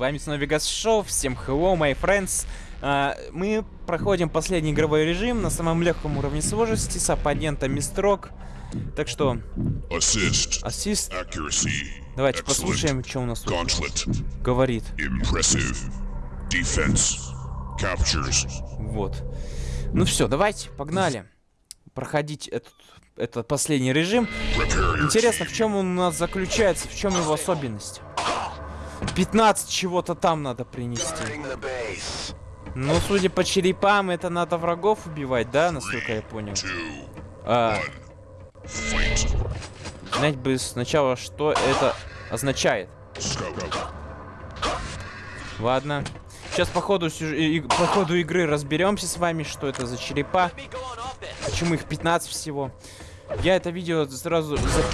вами снова Вегас Шоу, всем hello, my friends. А, мы проходим последний игровой режим на самом легком уровне сложности с оппонентом Мистрок. Так что, Assist. ассист, Accuracy. давайте Excellent. послушаем, что у нас тут Gauntlet. говорит. Impressive. Defense. Captures. Вот. Ну все, давайте, погнали. Проходить этот, этот последний режим. Интересно, в чем он у нас заключается, в чем его особенность? 15 чего-то там надо принести. Ну, судя по черепам, это надо врагов убивать, да, насколько я понял? А, знать бы сначала, что это означает. Ладно. Сейчас по ходу, сюж- по ходу игры разберемся с вами, что это за черепа. Почему их 15 всего. Я это видео сразу за-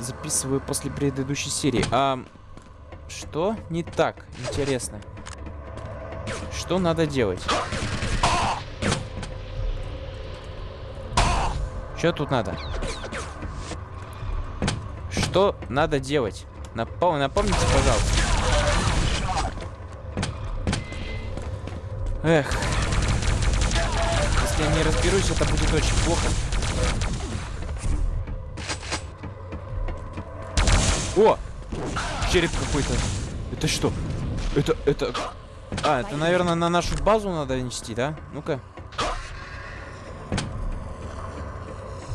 записываю после предыдущей серии. А что не так? Интересно. Что надо делать? Что тут надо? Что надо делать? Напом- напомните, пожалуйста. Эх. Если я не разберусь, это будет очень плохо. О! Череп какой-то. Это что? Это, это... А, это, наверное, на нашу базу надо нести, да? Ну-ка.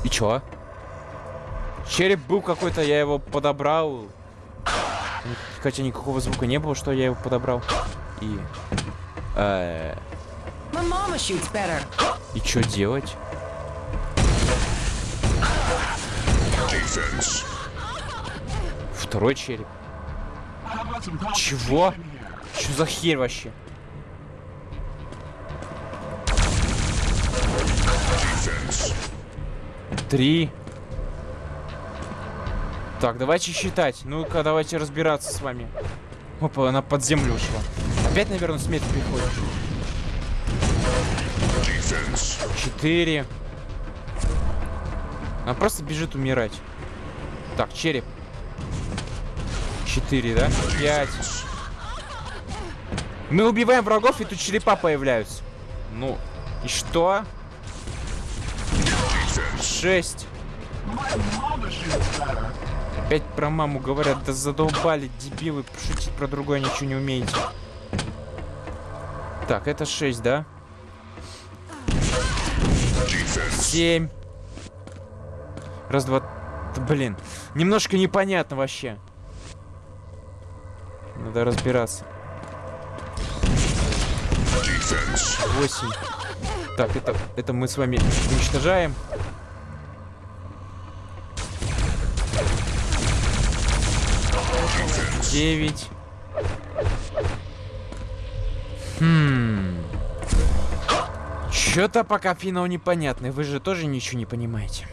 И чё? Череп был какой-то, я его подобрал. Хотя никакого звука не было, что я его подобрал. И... э, и чё делать? Defense. Второй череп. Чего? Что за херь вообще? Три. Так, давайте считать. Ну-ка, давайте разбираться с вами. Опа, она под землю ушла. Опять, наверное, смерть приходит. Четыре. Она просто бежит умирать. Так, череп. Четыре, да? Пять. Мы убиваем врагов, и тут черепа появляются. Ну, и что? Шесть. Опять про маму говорят, да задолбали, дебилы, шутить про другое ничего не умеете. Так, это 6, да? Defense. 7. Раз, два... Блин, немножко непонятно вообще. Надо разбираться. Defense. 8. Так, это, это мы с вами уничтожаем. 9. Хм. Чё-то пока финал непонятный. Вы же тоже ничего не понимаете.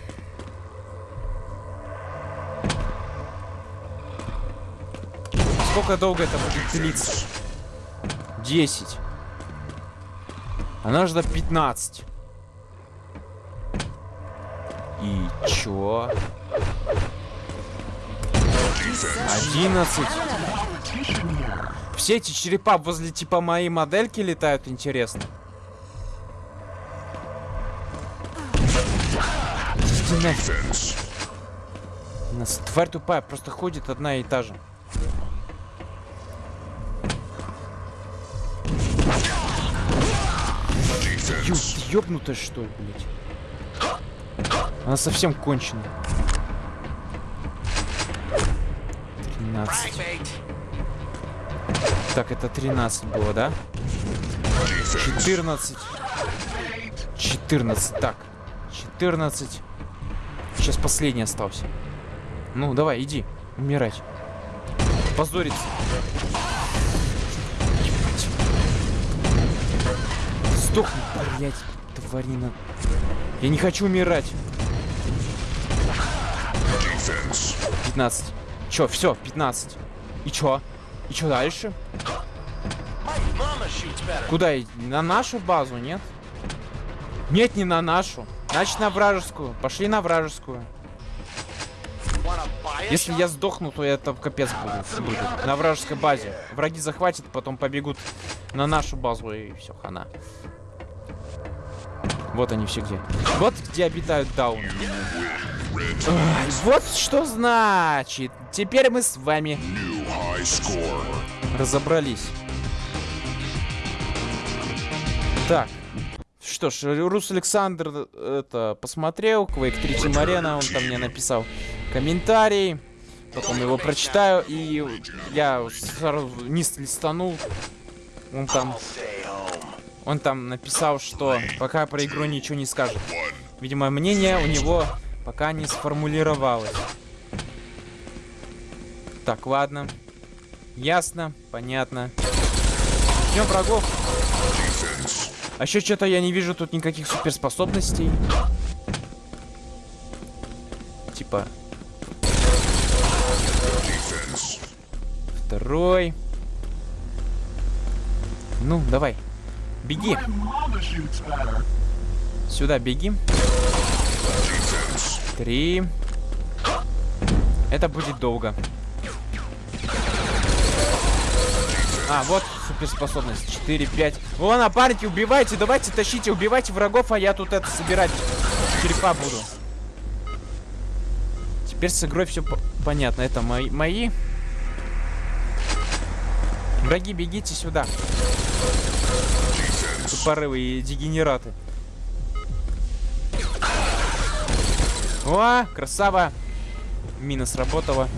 Сколько долго это будет длиться? 10. Она ждет 15. И чё? 11. Все эти черепа возле типа моей модельки летают, интересно. Иди нафиг. Defense. У нас тварь тупая, просто ходит одна и та же. Ё, Defense. ты ёбнутая что ли, блядь? Она совсем конченая. 13. Так, это 13 было, да? Defense. 14. 14. Так. 14. Сейчас последний остался. Ну, давай, иди. Умирать. Позориться. Сдохни, блядь, тварина. Я не хочу умирать. Defense. 15. Чё, все, 15. И чё? И чё дальше? Куда? На нашу базу, нет? Нет, не на нашу. Значит, на вражескую. Пошли на вражескую. Если я сдохну, то это капец будет. будет. На вражеской базе. Враги захватят, потом побегут на нашу базу и все, хана. Вот они все где. Вот где обитают дауны. Вот что значит. Теперь мы с вами разобрались. Так. Что ж, Рус Александр это посмотрел, Quake 3 Team он там мне написал комментарий. Потом его прочитаю, и я сразу низ листанул. Он там... Он там написал, что пока про игру ничего не скажет. Видимо, мнение у него пока не сформулировалось. Так, ладно. Ясно, понятно. Ждем врагов. А еще что-то я не вижу тут никаких суперспособностей. Типа, второй. Ну, давай. Беги. Сюда беги. Три. Это будет долго. А, вот суперспособность. 4, 5. О, напарники, убивайте, давайте, тащите, убивайте врагов, а я тут это собирать черепа буду. Теперь с игрой все понятно. Это мои, мои. Враги, бегите сюда. Тупорывые дегенераты. О, красава. Мина сработала.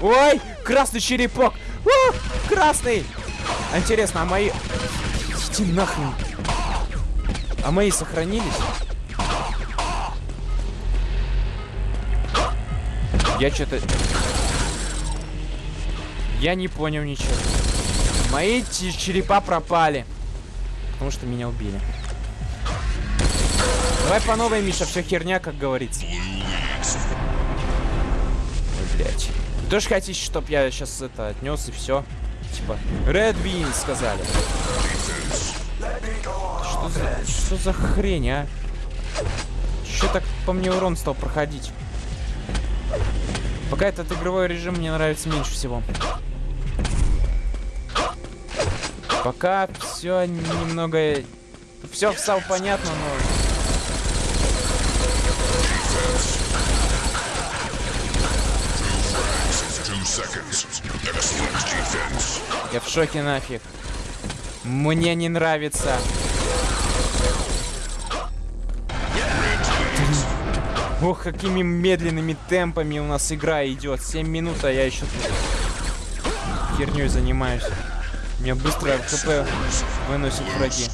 Ой, красный черепок. О, красный. Интересно, а мои... Иди нахрен. А мои сохранились? Я что-то... Я не понял ничего. Мои черепа пропали. Потому что меня убили. Давай по новой, Миша, все херня, как говорится. Ой, блядь. Вы тоже хотите, чтоб я сейчас это отнес и все? Типа, Red Win сказали. Что за, что за хрень, а? Че так по мне урон стал проходить? Пока этот игровой режим мне нравится меньше всего. Пока все немного... Все стало понятно, но... Я в шоке нафиг. Мне не нравится. Ох, какими медленными темпами у нас игра идет. 7 минут, а я еще тут херней занимаюсь. Меня быстро ХП выносят враги.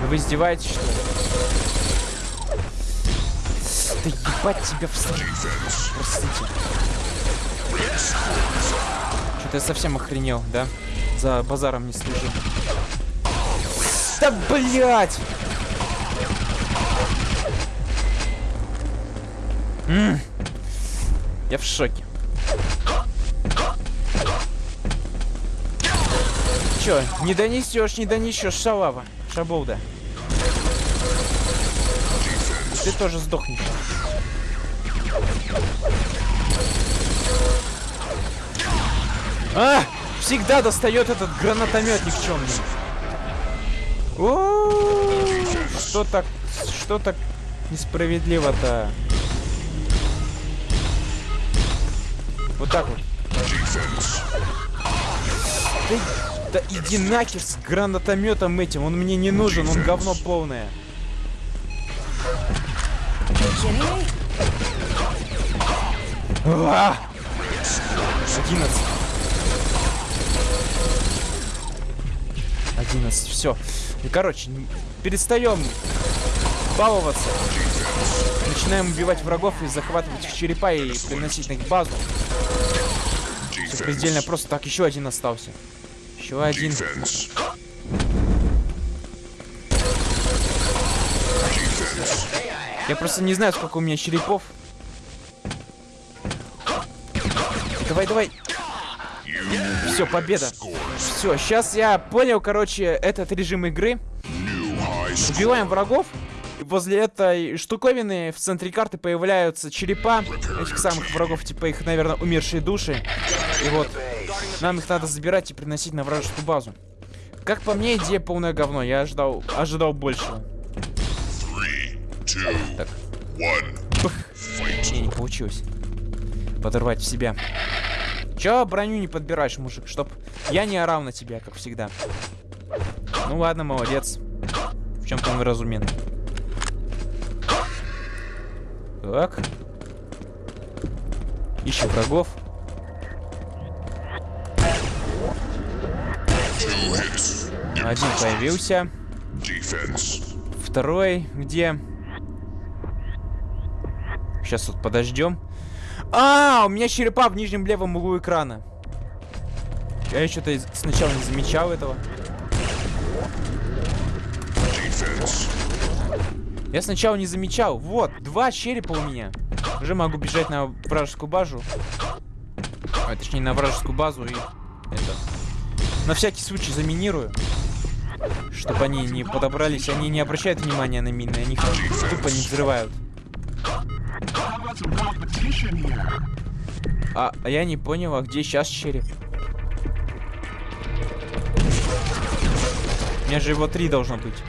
Ну вы издеваетесь, что ли? Да ебать тебя в сраку. Простите. Что-то я совсем охренел, да? За базаром не слежу. Да блять! Я в шоке. Чё, не донесешь, не донесешь, шалава. Шаболда. Ты тоже сдохнешь. А! Всегда достает этот гранатомет никчемный. Что так, что так несправедливо-то? Вот так вот. Defense. Да, иди нахер с гранатометом этим, он мне не нужен, он говно полное. А! 11. 11, все. И, короче, н- перестаем баловаться. Начинаем убивать врагов и захватывать их черепа и приносить на их базу. Все предельно просто. Так, еще один остался. Еще один. Defense. Я просто не знаю, сколько у меня черепов. Давай, давай. Все, победа. Все, сейчас я понял, короче, этот режим игры. Убиваем врагов. Возле этой штуковины в центре карты появляются черепа этих самых врагов, типа их, наверное, умершие души. И вот, нам их надо забирать и приносить на вражескую базу. Как по мне, идея полное говно. Я ожидал, ожидал большего. Так. Не, не получилось. Подорвать в себя. Чё броню не подбираешь, мужик? Чтоб я не орал на тебя, как всегда. Ну ладно, молодец. В чем-то он разумен. Так. Ищем врагов. Один появился. Второй где? Сейчас вот подождем. А, у меня черепа в нижнем левом углу экрана. Я что-то сначала не замечал этого. Defense. Я сначала не замечал. Вот, два черепа у меня. Уже могу бежать на вражескую базу. А, точнее, на вражескую базу и это... На всякий случай заминирую. Чтобы они не подобрались. Они не обращают внимания на мины. Они их тупо не взрывают. А, а я не понял, а где сейчас череп? У меня же его три должно быть.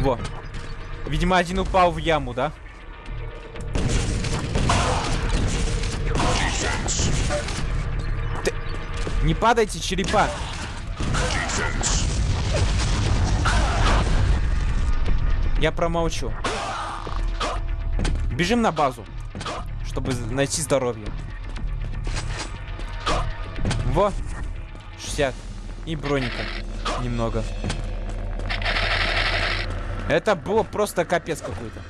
Во. Видимо, один упал в яму, да? Defense. Не падайте, черепа. Я промолчу. Бежим на базу, чтобы найти здоровье. Во. 60. И броника. Немного. Это было просто капец какой-то.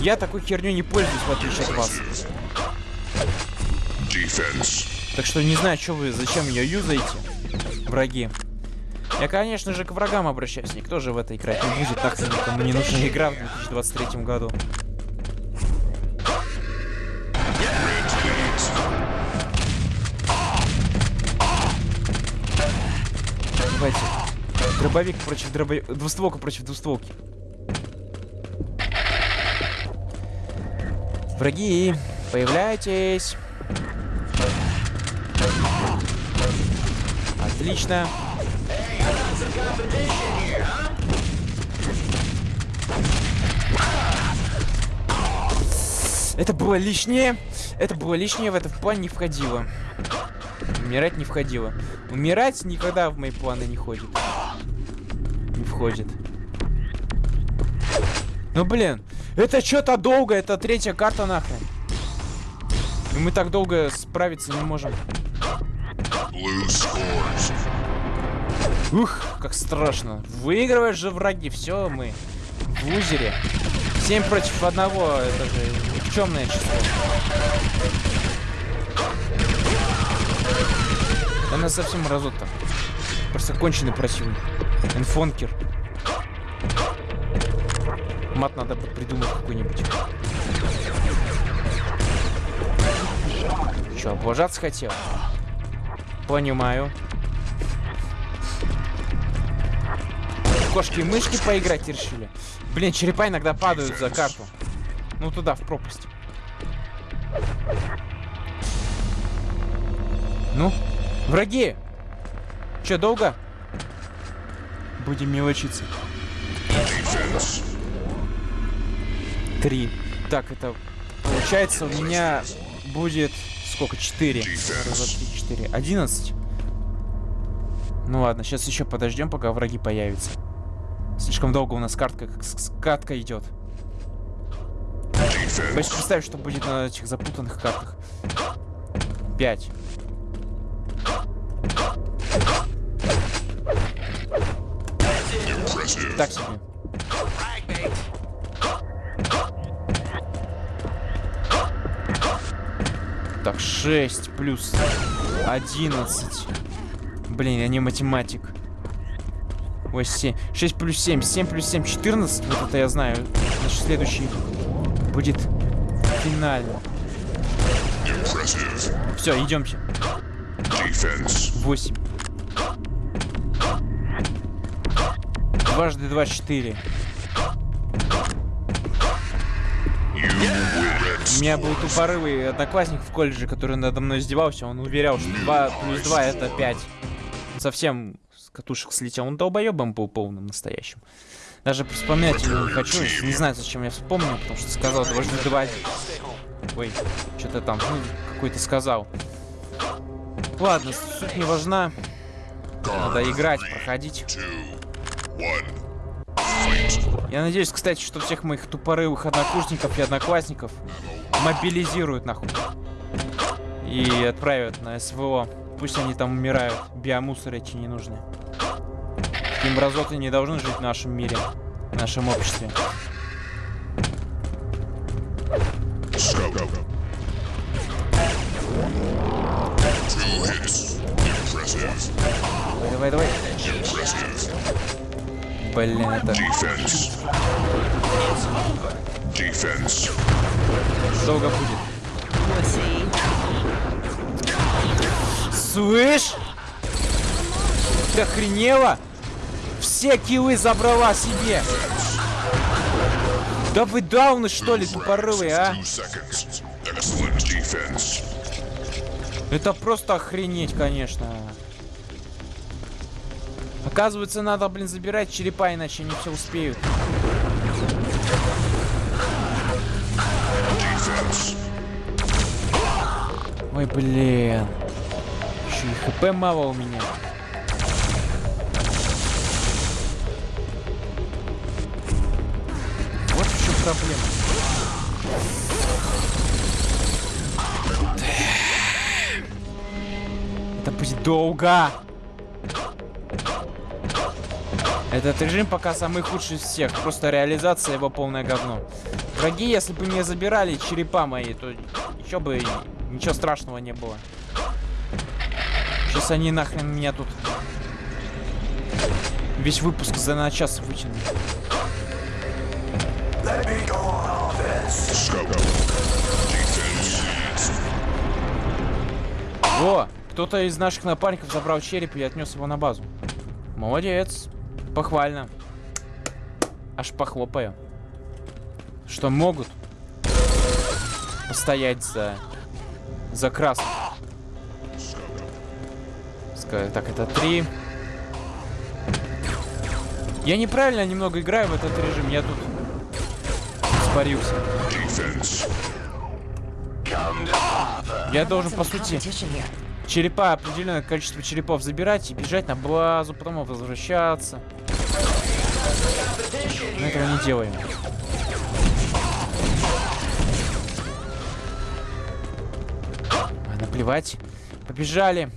Я такой херню не пользуюсь, в отличие от вас. Defense. Так что не знаю, что вы, зачем ее юзаете, враги. Я, конечно же, к врагам обращаюсь. Никто же в это играть не будет. Нахрен никому не нужна игра в 2023 году. Давайте. Дробовик против дробовика. Двустволка против двустволки. Враги, появляйтесь. Отлично. Это было лишнее. Это было лишнее, в этот план не входило. Умирать не входило. Умирать никогда в мои планы не ходит. Не входит. Ну блин, это что-то долго, это третья карта нахрен. И мы так долго справиться не можем. Ух, как страшно. Выигрываешь же враги, все, мы в лузере. 7 против одного, это же никчемное число. Нас совсем разот там. Просто конченый противник. Энфонкер. Мат надо придумать какой-нибудь. Че, облажаться хотел? Понимаю. Кошки и мышки поиграть решили. Блин, черепа иногда падают за карту. Ну туда, в пропасть. Ну, враги! Че, долго? Будем мелочиться. Три. Так, это получается у меня будет сколько? Четыре. Четыре. Одиннадцать. Ну ладно, сейчас еще подождем, пока враги появятся. Слишком долго у нас картка, катка идет. Боюсь представить, что будет на этих запутанных картах. Пять. Impressive. Так себе. Так, 6 плюс 11. Блин, я не математик. Ой, 7. 6 плюс 7. 7 плюс 7, 14. Вот это я знаю. Значит, следующий будет финально. Все, идемте. Defense. 8. Дважды два четыре. У меня был тупорывый одноклассник в колледже, который надо мной издевался. Он уверял, что 2 плюс 2 это 5. Совсем с катушек слетел. Он долбоебом был полным настоящим. Даже вспоминать его не хочу. Не знаю, зачем я вспомнил, потому что сказал дважды два. Ой, что-то там, ну, какой-то сказал. Ладно, суть не важна. Надо играть, проходить. Я надеюсь, кстати, что всех моих тупорылых однокурсников и одноклассников мобилизируют нахуй. И отправят на СВО. Пусть они там умирают. Биомусоры эти не нужны. Такие мразоты не должны жить в нашем мире. В нашем обществе. Давай, давай. Блин, это Defense. Defense. долго будет. Слышь? Ты охренела? Все киллы забрала себе. Да вы дауны что ли, тупорылые, а? Это просто охренеть, конечно. Оказывается, надо, блин, забирать черепа, иначе они все успеют. Ой, блин. Еще и хп мало у меня. Вот в чем проблема. Это будет долго. Этот режим пока самый худший из всех. Просто реализация его полное говно. Враги, если бы не забирали черепа мои, то еще бы ничего страшного не было. Сейчас они нахрен меня тут весь выпуск за на час вытянут. О, кто-то из наших напарников забрал череп и отнес его на базу. Молодец. Похвально. Аж похлопаю. Что могут постоять за за красных. Так, это три. Я неправильно немного играю в этот режим. Я тут испарился. Defense. Я должен, по сути, черепа, определенное количество черепов забирать и бежать на базу, потом возвращаться. Мы этого не делаем. А, наплевать. Побежали.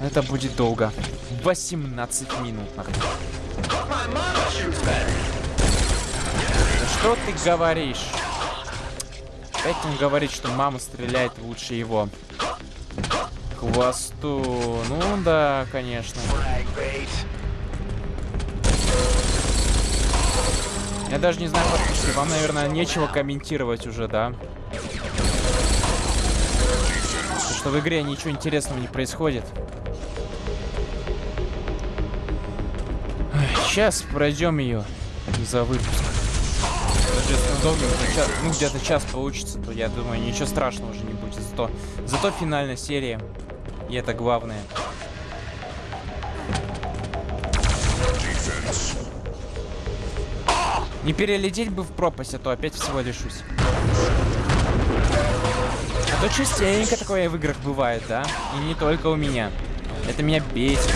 Это будет долго. 18 минут, Что ты говоришь? Опять он говорит, что мама стреляет лучше его. Хвосту. Ну да, конечно. Я даже не знаю, подписчики, вам, наверное, нечего комментировать уже, да? Потому что в игре ничего интересного не происходит. Сейчас пройдем ее за выпуск. Даже если час- ну где-то час получится, то я думаю, ничего страшного уже не будет. Зато, зато финальная серия. И это главное. Не перелететь бы в пропасть, а то опять всего лишусь. А то частенько такое в играх бывает, да? И не только у меня. Это меня бесит.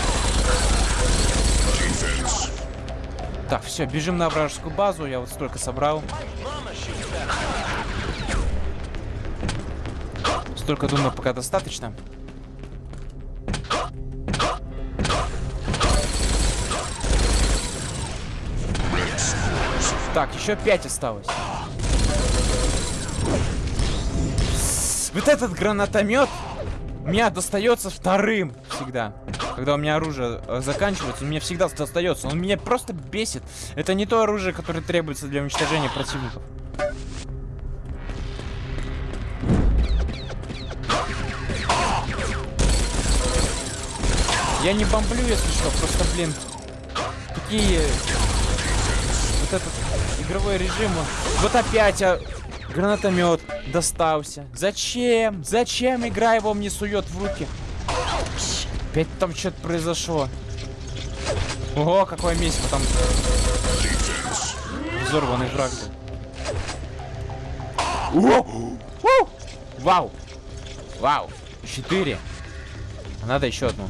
Так, все, бежим на вражескую базу. Я вот столько собрал. Столько, думаю, пока достаточно. Так, еще 5 осталось. Вот этот гранатомет у меня достается вторым всегда. Когда у меня оружие э, заканчивается, он мне всегда достается. Он меня просто бесит. Это не то оружие, которое требуется для уничтожения противников. Я не бомблю, если что, просто, блин, такие... Вот этот игровой режим. Вот опять а, гранатомет достался. Зачем? Зачем игра его мне сует в руки? Опять там что-то произошло. Ого, какое месиво там. Взорванный враг. О! О! Вау! Вау! Четыре. А Надо еще одну.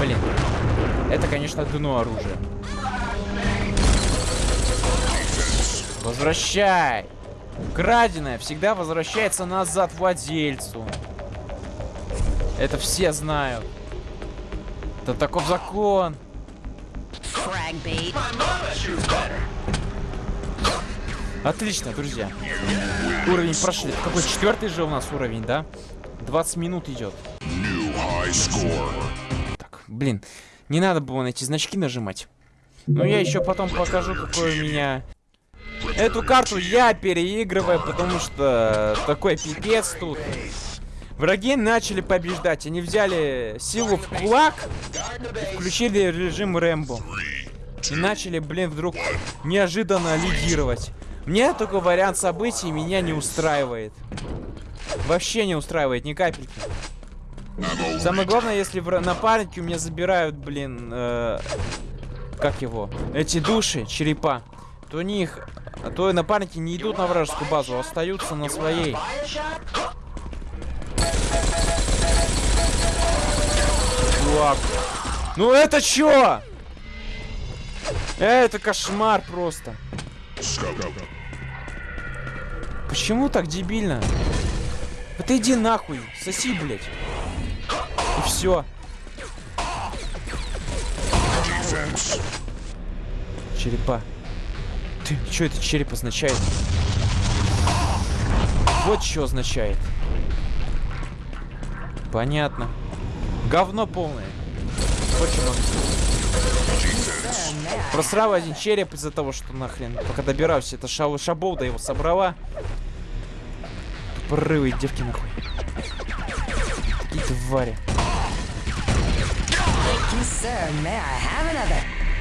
Блин. Это, конечно, дно оружия. Возвращай! Краденое всегда возвращается назад владельцу. Это все знают. Это таков закон. Отлично, друзья. Уровень прошли. Какой четвертый же у нас уровень, да? 20 минут идет. Так, блин, не надо было на эти значки нажимать. Но я еще потом покажу, какой у меня... Эту карту я переигрываю, потому что такой пипец тут. Враги начали побеждать. Они взяли силу в кулак и включили режим Рэмбо. И начали, блин, вдруг неожиданно лидировать. Мне такой вариант событий меня не устраивает. Вообще не устраивает ни капельки. Самое главное, если в напарники у меня забирают, блин, э, как его, эти души, черепа, то у них, то напарники не идут на вражескую базу, а остаются на своей. Чувак. Ну это чё? Это кошмар просто. Почему так дебильно? Вот иди нахуй, соси, блядь. И все. Черепа. Ты, что это череп означает? Вот что означает. Понятно. Говно полное. Сказать. Просрал один череп из-за того, что нахрен. Пока добирался, это шаболда его собрала. Тупорылые девки нахуй. Твари.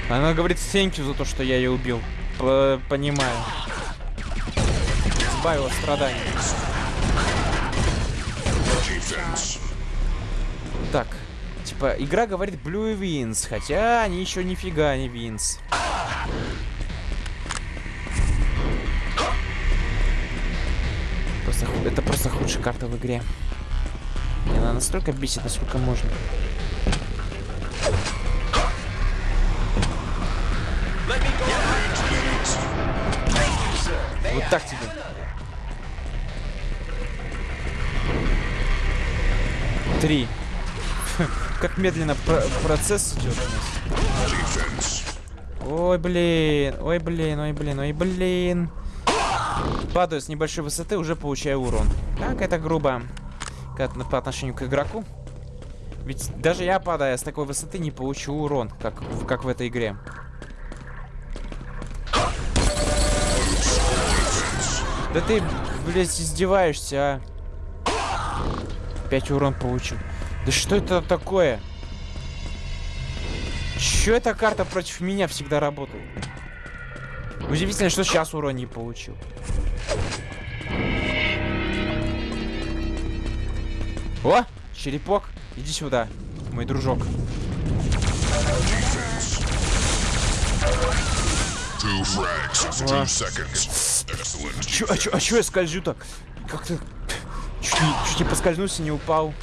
Она говорит you за то, что я ее убил. П- понимаю. Избавила страданий. Так, типа, игра говорит Blue Wins, хотя они еще нифига не Wins. Просто, это просто худшая карта в игре. И она настолько бесит, насколько можно. Вот так тебе. Три. Как медленно про- процесс идет у нас. Ой, блин, ой, блин, ой, блин, ой, блин. Падаю с небольшой высоты, уже получаю урон. Как это грубо. Как по отношению к игроку. Ведь даже я, падая с такой высоты, не получу урон, как, как в этой игре. Да ты, блядь, издеваешься, а. Опять урон получил. Да что это такое? Чё эта карта против меня всегда работает? Удивительно, что сейчас урон не получил. О, черепок, иди сюда, мой дружок. Чё, а, чё, а чё я скольжу так? Как-то чуть не, чуть не поскользнулся, не упал.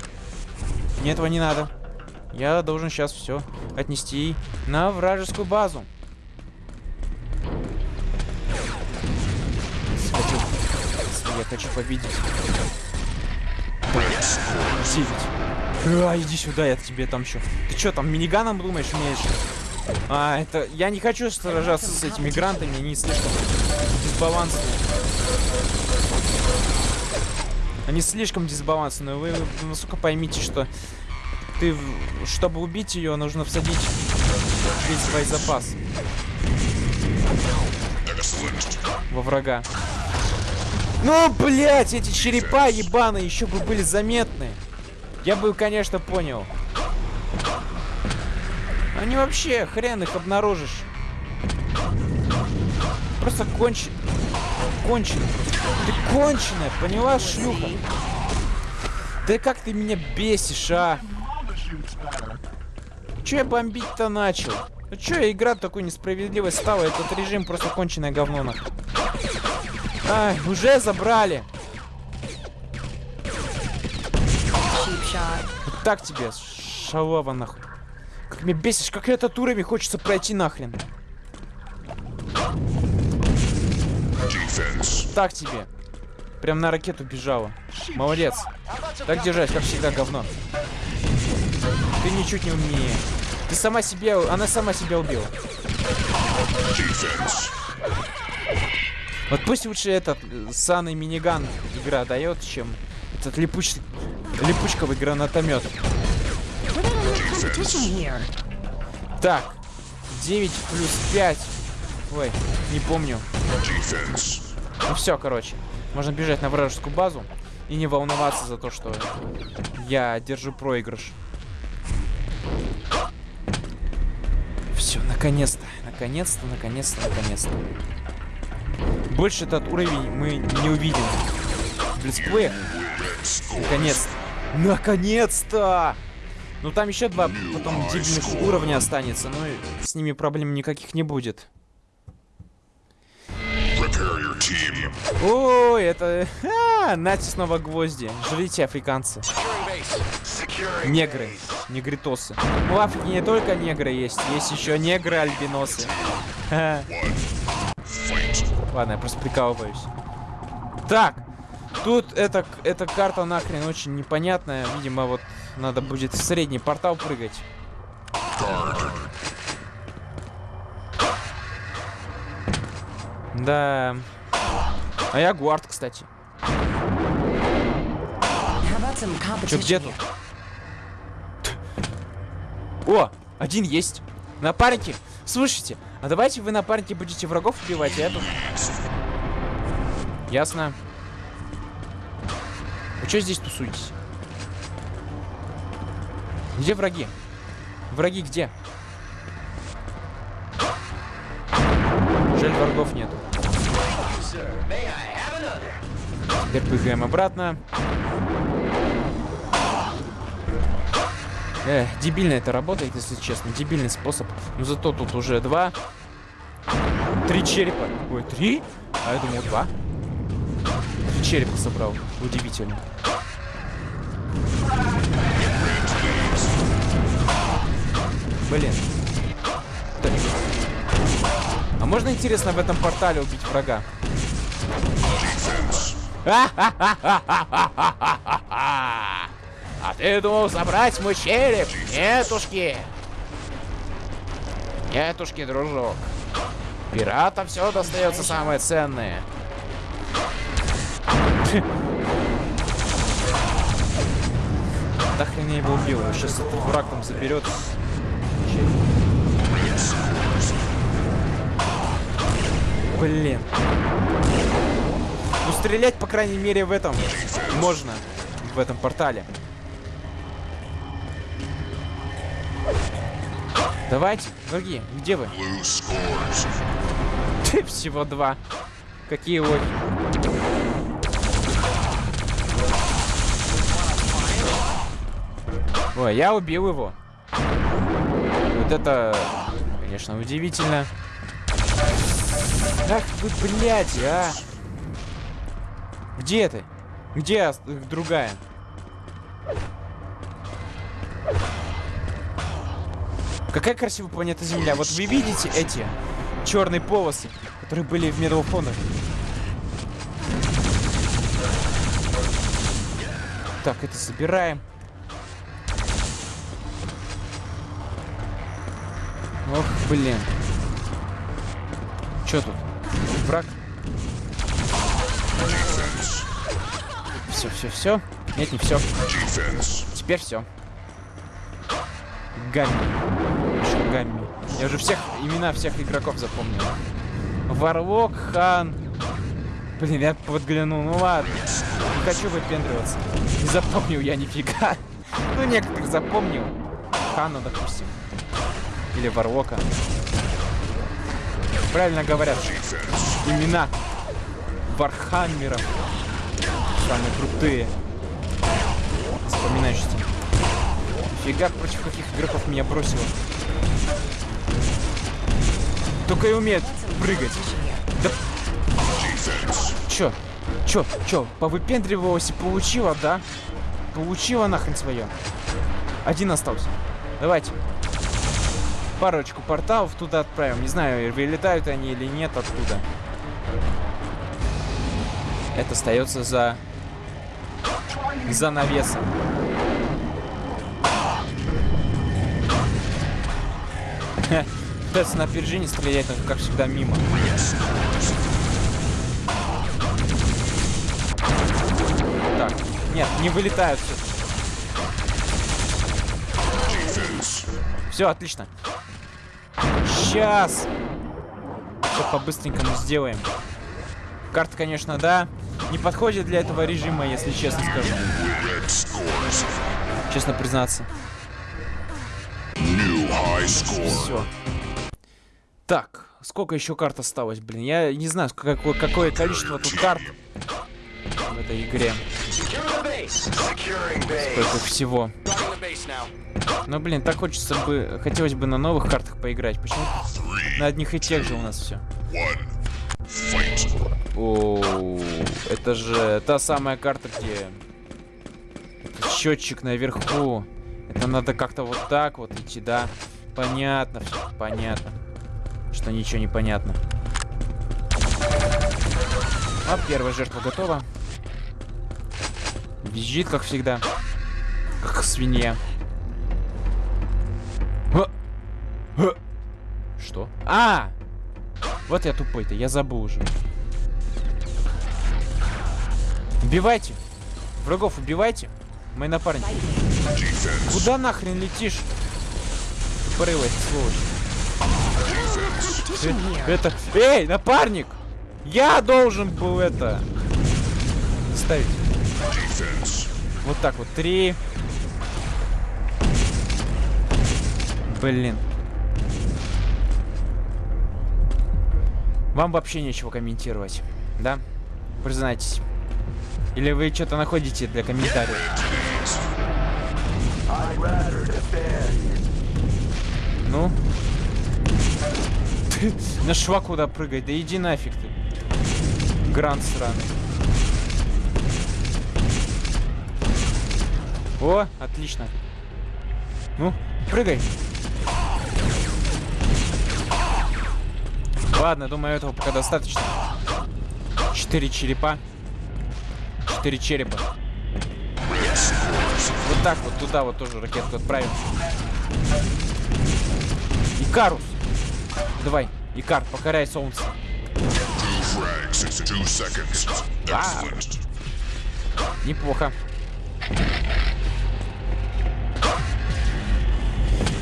Мне этого не надо. Я должен сейчас все отнести на вражескую базу. Я хочу победить. Девять. А, иди сюда, я тебе там еще. Ты что, там миниганом думаешь, умеешь? А, это... Я не хочу сражаться с этими грантами, они слишком дисбалансные. Они слишком дисбалансные. Вы, вы насколько поймите, что ты, чтобы убить ее, нужно всадить весь свой запас во врага. Ну, блять, эти черепа ебаные еще бы были заметны. Я бы, конечно, понял. Они вообще, хрен их обнаружишь. Просто кончи... Конченый. Ты конченая, поняла, шлюха? Да как ты меня бесишь, а? Че я бомбить-то начал? Ну че игра такой несправедливой стала? Этот режим просто конченое говно нахуй. Ай, уже забрали. Вот так тебе, шалава нахуй. Как меня бесишь, как этот уровень хочется пройти нахрен. Defense. Так тебе. Прям на ракету бежала. Молодец. Так держать, как всегда, говно. Ты ничуть не умнее. Ты сама себе... Она сама себя убила. Defense. Вот пусть лучше этот э, саный миниган игра дает, чем этот липуч... липучковый гранатомет. Так. 9 плюс 5. Ой, не помню. Ну все, короче. Можно бежать на вражескую базу и не волноваться за то, что я держу проигрыш. Все, наконец-то. Наконец-то, наконец-то, наконец-то. Больше этот уровень мы не увидим. В летсплеях. Наконец-то. Ну там еще два потом дебильных уровня останется, но с ними проблем никаких не будет. Ой, это... А, нате снова гвозди. Жрите, африканцы. Негры. Негритосы. Ну, в Африке не только негры есть, есть еще негры-альбиносы. Ладно, я просто прикалываюсь. Так, тут эта, эта карта нахрен очень непонятная. Видимо, вот надо будет в средний портал прыгать. Да. А я гуард, кстати. Чё, где тут? О, один есть. Напарники. Слушайте, а давайте вы напарники будете врагов убивать, а я тут... Ясно. Вы что здесь тусуетесь? Где враги? Враги где? Жаль, врагов нету. Теперь прыгаем обратно. Эх, дебильно это работает, если честно. Дебильный способ. Но зато тут уже два. Три черепа. Ой, три? А я думал два. Три черепа собрал. Удивительно. Блин. А можно, интересно, в этом портале убить врага? А ты думал забрать мой череп? Нетушки. Нетушки, дружок. Пиратам все достается самое ценное. Да хрен я его убил. Сейчас этот враг там заберет. Блин. Ну стрелять, по крайней мере, в этом можно. В этом портале. Давайте, враги, где вы? Ты всего два. Какие лохи. Ой, я убил его. Вот это, конечно, удивительно. Ах вы, блядь, а! Где ты? Где другая? Какая красивая планета Земля. Вот вы видите эти черные полосы, которые были в Medal of? Так, это собираем. Ох, блин. Чё тут? Враг? Все, все, все. Нет, не все. Теперь все. Гамми. Что Гамми? Я уже всех имена всех игроков запомнил. Варлок, Хан. Блин, я подглянул. Ну ладно. Не хочу выпендриваться. Не запомнил я нифига. Ну, некоторых запомнил. Хана, допустим. Или Варлока. Правильно говорят. Имена Вархаммеров. Самые крутые. Вспоминаешься. Фига против каких игроков меня бросило. Только и умеет прыгать. Да Чё? Чё? Чё? Повыпендривалась и получила, да? Получила нахрен свое. Один остался. Давайте. Парочку порталов туда отправим. Не знаю, вылетают они или нет оттуда. Это остается за... За навесом. Пытается на опережение стрелять, но как всегда мимо. Так, нет, не вылетают все. Все, отлично. Сейчас. Все по-быстренькому сделаем. Карта, конечно, да. Не подходит для этого режима, если честно скажу. Честно признаться. Все. Так, сколько еще карт осталось, блин? Я не знаю, какое, какое количество тут карт в этой игре. Сколько всего. Ну, блин, так хочется бы... Хотелось бы на новых картах поиграть. Почему на одних и тех же у нас все? О, это же та самая карта, где счетчик наверху. Это надо как-то вот так вот идти, да? Понятно, все, понятно. Что ничего не понятно. А первая жертва готова. Визжит, как всегда. Как свинья. Что? А! Вот я тупой-то, я забыл уже. Убивайте. Врагов убивайте. Мои напарники. Куда нахрен летишь? Тупорылая сволочь. Это... Эй, напарник! Я должен был это... Ставить. Вот так вот. Три. Блин. Вам вообще нечего комментировать, да? Признайтесь. Или вы что-то находите для комментариев? Ну? На шва куда прыгать? Да иди нафиг ты. Грант сраный. О, отлично. Ну, прыгай. Ладно, думаю, этого пока достаточно. Четыре черепа. Четыре черепа. Вот так вот туда вот тоже ракетку отправим. Икарус. Давай, Икар, покоряй солнце. А, неплохо.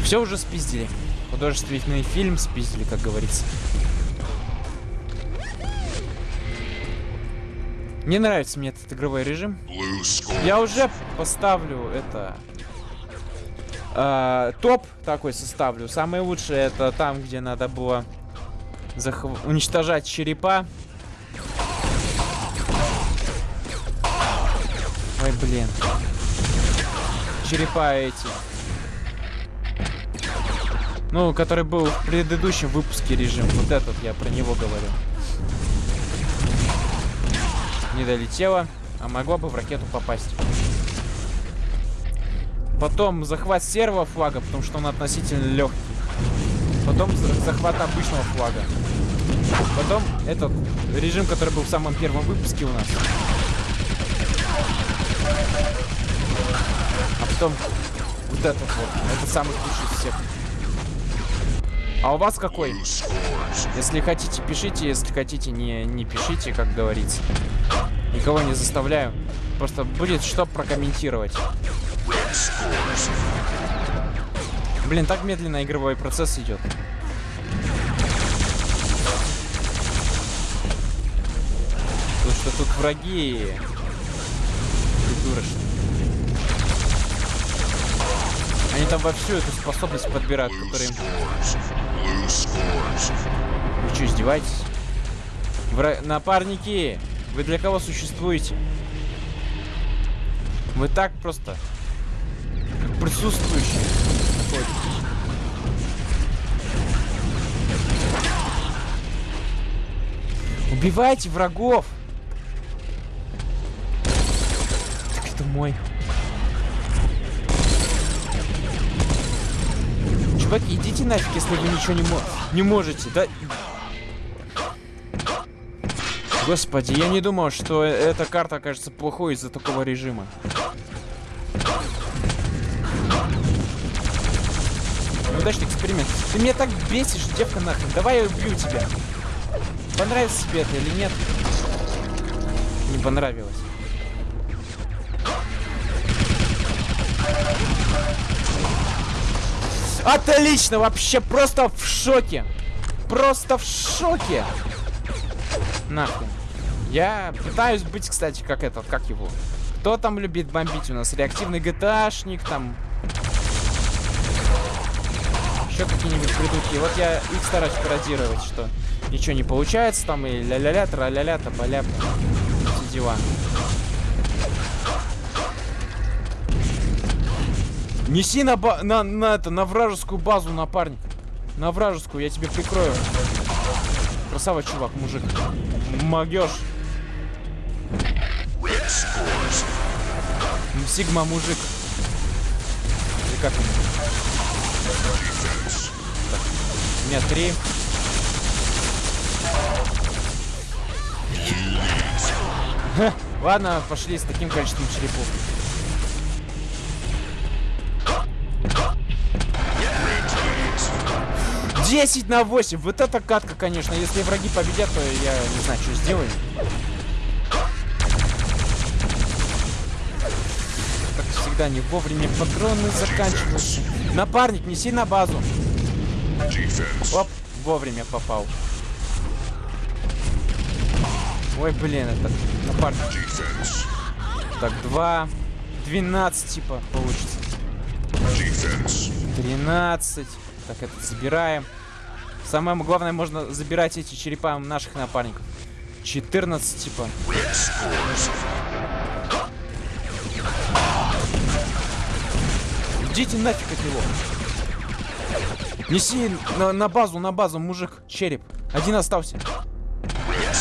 Все уже спиздили. Художественный фильм спиздили, как говорится. Не нравится мне этот игровой режим. Я уже поставлю это... Э, топ такой составлю. Самое лучшее это там, где надо было захв... уничтожать черепа. Ой, блин. Черепа эти. Ну, который был в предыдущем выпуске режим. Вот этот я про него говорю. Не долетела, а могла бы в ракету попасть. Потом захват серого флага, потому что он относительно легкий. Потом захват обычного флага. Потом этот режим, который был в самом первом выпуске у нас. А потом вот этот вот. Это самый лучший из всех. А у вас какой? Если хотите, пишите. Если хотите, не, не пишите, как говорится. Никого не заставляю. Просто будет что прокомментировать. Блин, так медленно игровой процесс идет. Потому что тут враги придурочные. Они там во всю эту способность подбирают, scores. Вы что, издеваетесь? Вра- Напарники! Вы для кого существуете? Вы так просто... Присутствующие. Убивайте врагов! Так это мой. Чуваки, идите нафиг, если вы ничего не, мо- не можете. Да... Господи, я не думал, что э- эта карта окажется плохой из-за такого режима. Неудачный эксперимент. Ты меня так бесишь, девка нахрен. Давай я убью тебя. Понравится тебе это или нет? Не понравилось. Отлично, вообще просто в шоке. Просто в шоке. Нахрен. Я пытаюсь быть, кстати, как этот, как его. Кто там любит бомбить у нас? Реактивный GTA-шник, там... Еще какие-нибудь придурки. Вот я их стараюсь пародировать, что ничего не получается, там и ля-ля-ля, тра-ля-ля, тополя. Все дела. Неси на, ба на, на, это, на вражескую базу, напарник. На вражескую, я тебе прикрою. Красава, чувак, мужик. Могешь. Сигма, мужик. Или как он? У меня три. Ладно, пошли с таким количеством черепов. Десять на 8. Вот это катка, конечно. Если враги победят, то я не знаю, что сделаю. Как всегда, не вовремя патроны заканчиваются. Напарник, неси на базу. Оп, вовремя попал. Ой, блин, это напарник. Так, 2, 12, типа, получится. Defense. 13. Так, это забираем. Самое главное, можно забирать эти черепа наших напарников. 14, типа. Идите нафиг от него. Неси на, на базу, на базу, мужик, череп. Один остался.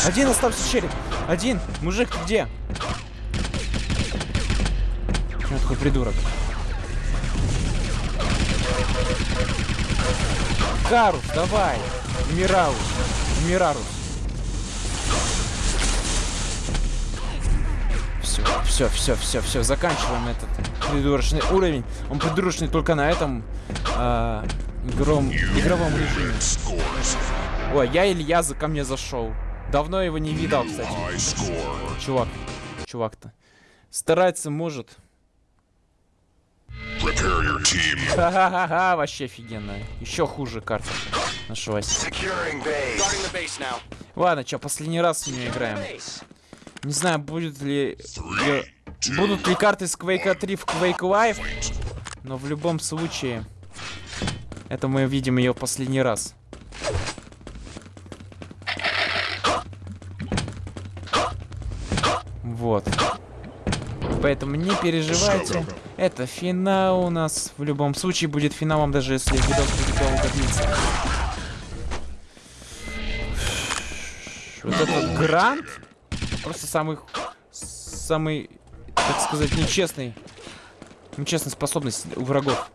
Один остался череп. Один. Мужик, ты где? Чё такой придурок? Карус, давай. Мираус. Мирарус. Все, все, все, все, все, заканчиваем этот придурочный уровень. Он придурочный только на этом а, игром, игровом режиме. Ой, я Илья за ко мне зашел. Давно его не видал, кстати. Чувак, чувак-то. Стараться может. Ха-ха-ха, вообще офигенно. Еще хуже карта нашлась. Ладно, чё, последний раз нее играем. Не знаю, будет ли... Будут ли карты с Quake 3 в Quake Live, но в любом случае... Это мы видим ее последний раз. Вот. Поэтому не переживайте. Это финал у нас. В любом случае будет финалом, даже если видос будет долго длиться. Вот этот грант просто самый, самый, так сказать, нечестный, нечестная способность у врагов.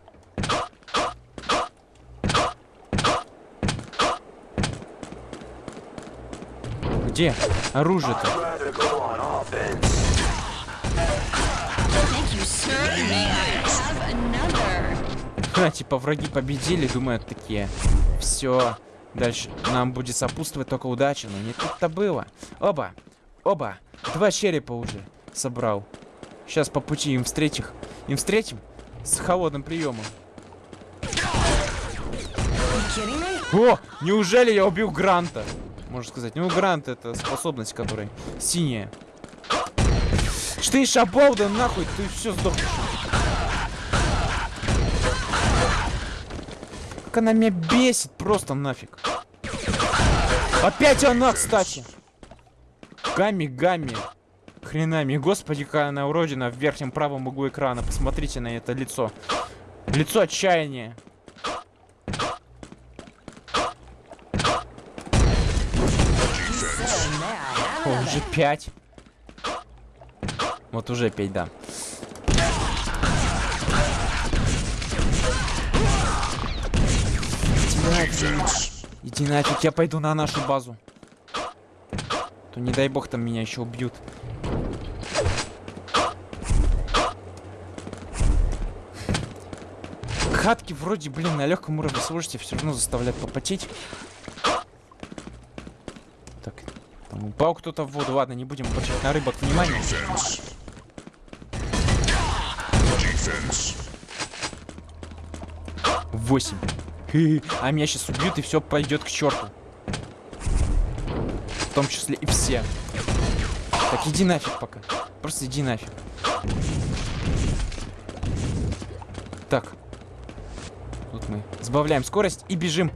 Have another? Ха, типа враги победили, думают такие. Все, дальше нам будет сопутствовать только удача, но не тут-то было. Оба, оба, два черепа уже собрал. Сейчас по пути им встретим, им встретим с холодным приемом. О, неужели я убил Гранта? Можно сказать. Ну, Грант это способность, которая синяя. Что ты шабол, да нахуй, ты все сдохнешь. Как она меня бесит просто нафиг. Опять она, кстати. Гамми. Хренами. Господи, какая она уродина в верхнем правом углу экрана. Посмотрите на это лицо. Лицо отчаяния. О, уже пять. Вот уже пять, да. Defense. Иди нафиг, я пойду на нашу базу. То не дай бог там меня еще убьют. Хатки вроде, блин, на легком уровне сложности все равно заставляют попотеть. Так, там упал кто-то в воду. Ладно, не будем обращать на рыбок внимание. 8. А меня сейчас убьют и все пойдет к черту. В том числе и все. Так иди нафиг пока. Просто иди нафиг. Так. Тут мы сбавляем скорость и бежим.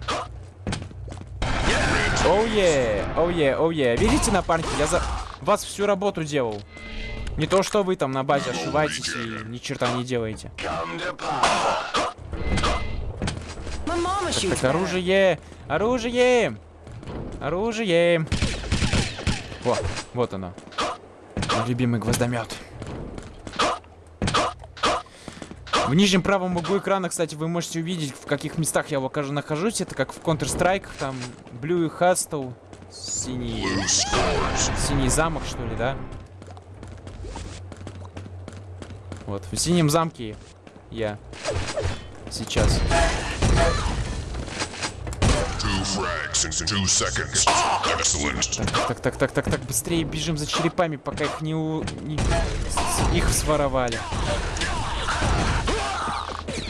Оу е, оу е, оу е. Видите, напарники, я за вас всю работу делал. Не то, что вы там на базе ошиваетесь и ни черта не делаете. Так, better. оружие! Оружие! Оружие! О, вот оно. Мой любимый гвоздомет. В нижнем правом углу экрана, кстати, вы можете увидеть, в каких местах я покажу нахожусь. Это как в Counter-Strike, там Blue Hustle, синий, синий замок, что ли, да? Вот, в синем замке я сейчас. Excellent. Так, так, так, так, так, быстрее бежим за черепами, пока их не, у... не- их своровали.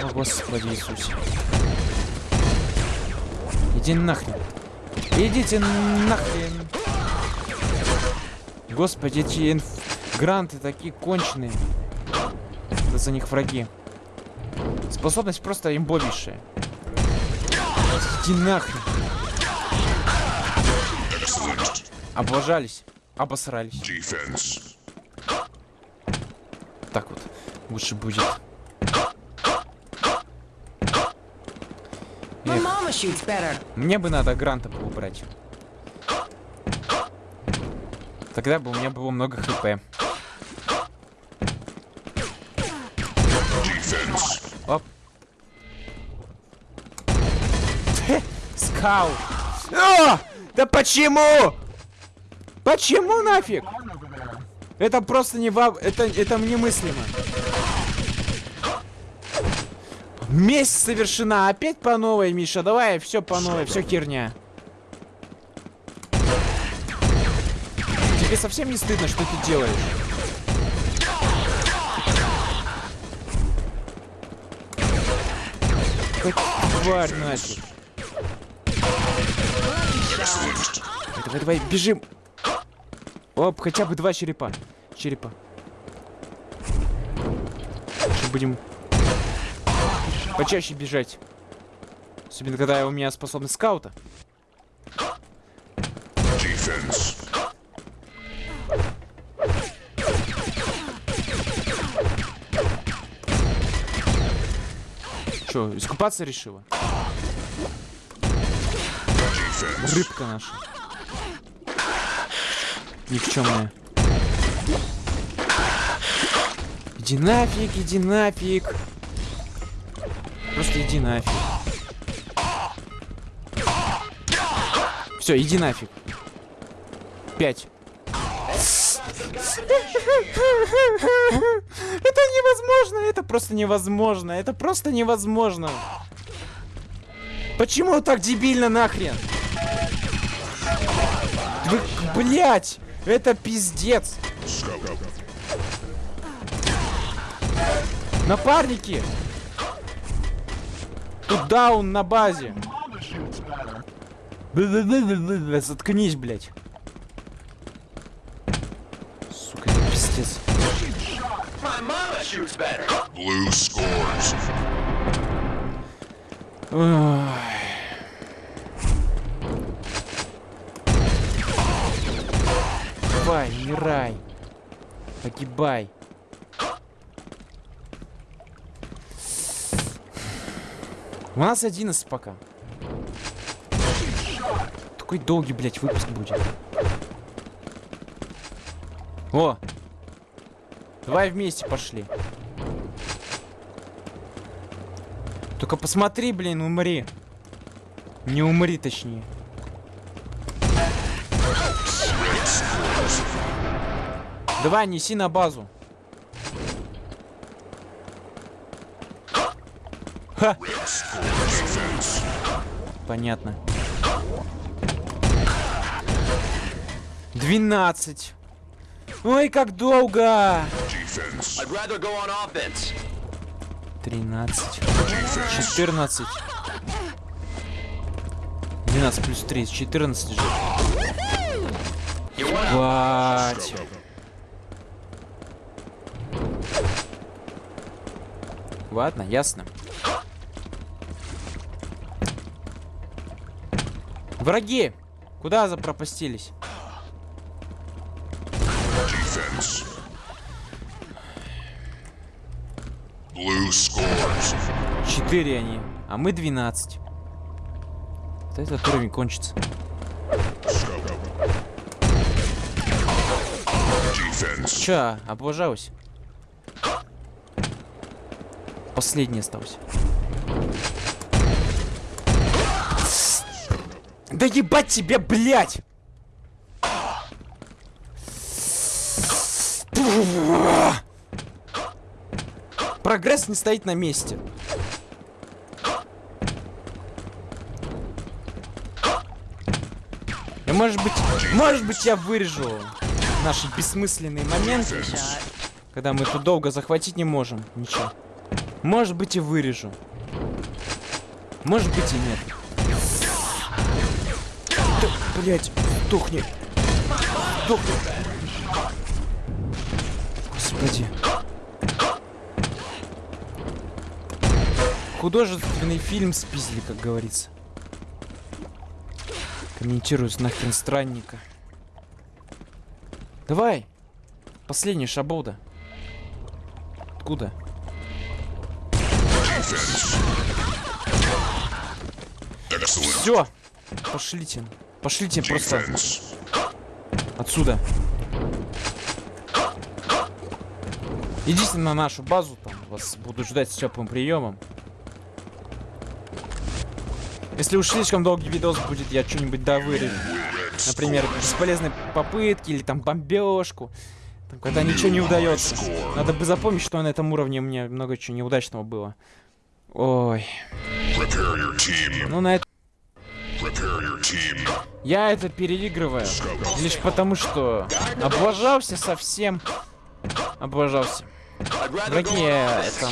О, Господи Иисусе. Иди нахрен. Идите нахрен. Господи, эти инф... гранты такие конченые. Да за них враги. Способность просто имбовейшая. Иди нахрен. Облажались. Обосрались. Defense. Так вот. Лучше будет. My Эх, mama shoots better. Мне бы надо гранта было брать. Тогда бы у меня было много хп. Оп. Скаут. А! Да почему? Почему нафиг? Это просто не вам... Это, это немыслимо. Месть совершена. Опять по новой, Миша. Давай, все по новой, все херня. Тебе совсем не стыдно, что ты делаешь? Как тварь нафиг. Давай, давай, бежим. Оп, хотя бы два черепа. Черепа. Сейчас будем почаще бежать. Особенно, когда у меня способность скаута. Defense. Че, искупаться решила? Defense. Рыбка наша. Никчемная. Иди нафиг, иди нафиг. Просто иди нафиг. Все, иди нафиг. Пять. Это невозможно, это просто невозможно, это просто невозможно. Почему так дебильно нахрен? Вы, блять, это пиздец. Напарники! Тут даун на базе. Заткнись, блять. Сука, это пиздец. Ой. Давай, умирай. Погибай. У нас 11 пока. Такой долгий, блядь, выпуск будет. О! Давай вместе пошли. Только посмотри, блин, умри. Не умри, точнее. Давай, неси на базу. Ха! Понятно. 12. Ой, как долго! Defense. I'd rather go on offense. 13. 14. 12 плюс 3, 14 же. Бать. Ладно, ясно. Враги! Куда запропастились? Defense. Blue scores. 4 они, а мы 12. Вот этот уровень кончится. Чё, облажалась? Последний остался. Да ебать тебе, блядь! Прогресс не стоит на месте. И может быть, может быть я вырежу наши бессмысленные моменты, когда мы тут долго захватить не можем. Ничего. Может быть и вырежу. Может быть и нет. Блять, тухни. Тухни. Господи. Художественный фильм спиздили, как говорится. Комментируют нахрен странника. Давай. Последний шаболда. Откуда? Все. Пошлите. Пошлите просто отсюда. Идите на нашу базу, там вас будут ждать с теплым приемом. Если уж слишком долгий видос будет, я что-нибудь довырежу. Например, бесполезные попытки или там бомбежку. Там, когда ничего не удается. Надо бы запомнить, что на этом уровне у меня много чего неудачного было. Ой. Ну на это Prepare your team. Я это переигрываю. Лишь потому, что облажался совсем. Облажался. Враги, э, там,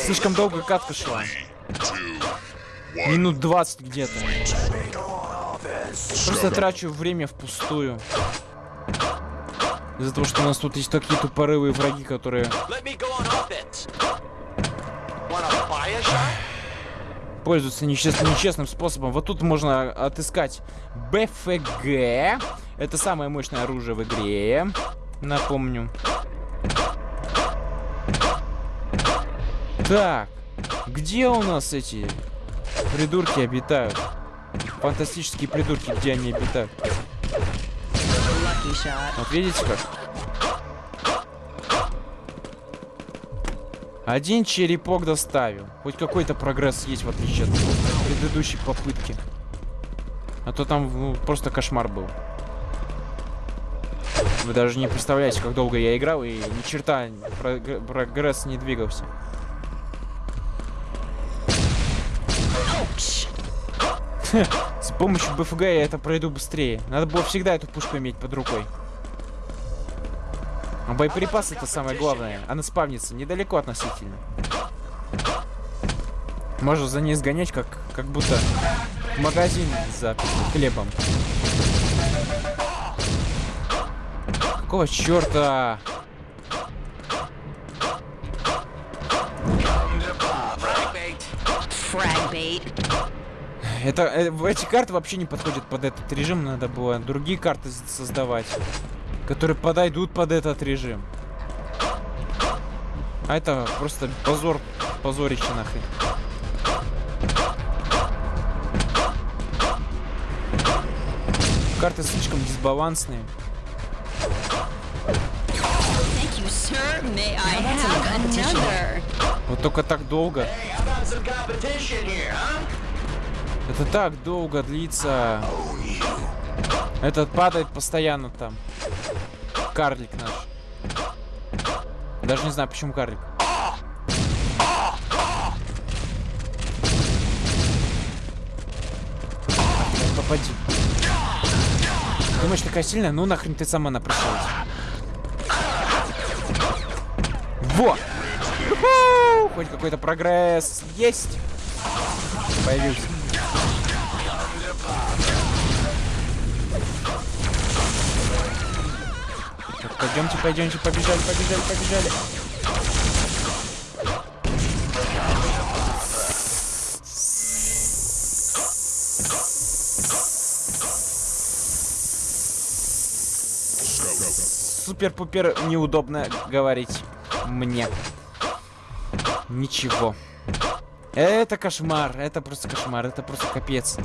слишком долго катка шла. Минут 20 где-то. Просто трачу время впустую. Из-за того, что у нас тут есть такие тупорылые враги, которые пользуются нечест- нечестным способом. Вот тут можно отыскать БФГ. Это самое мощное оружие в игре. Напомню. Так, где у нас эти придурки обитают? Фантастические придурки, где они обитают? Вот видите как? Один черепок доставил. Хоть какой-то прогресс есть, в отличие от предыдущей попытки. А то там ну, просто кошмар был. Вы даже не представляете, как долго я играл, и ни черта прог- прогресс не двигался. С помощью БФГ я это пройду быстрее. Надо было всегда эту пушку иметь под рукой. А боеприпасы это самое главное. Она спавнится недалеко относительно. Можно за ней сгонять, как, как будто в магазин за хлебом. Какого черта? Это, э, эти карты вообще не подходят под этот режим, надо было другие карты создавать, которые подойдут под этот режим. А это просто позор, позорище нахрен. Карты слишком дисбалансные. Вот только так долго. Это так долго длится. Этот падает постоянно там. Карлик наш. Даже не знаю, почему карлик. Попади. Думаешь, такая сильная? Ну нахрен ты сама напросилась. Во! Хоть какой-то прогресс есть. Появился. Пойдемте, пойдемте, побежали, побежали, побежали. Супер-пупер неудобно говорить мне. Ничего. Это кошмар, это просто кошмар, это просто капец.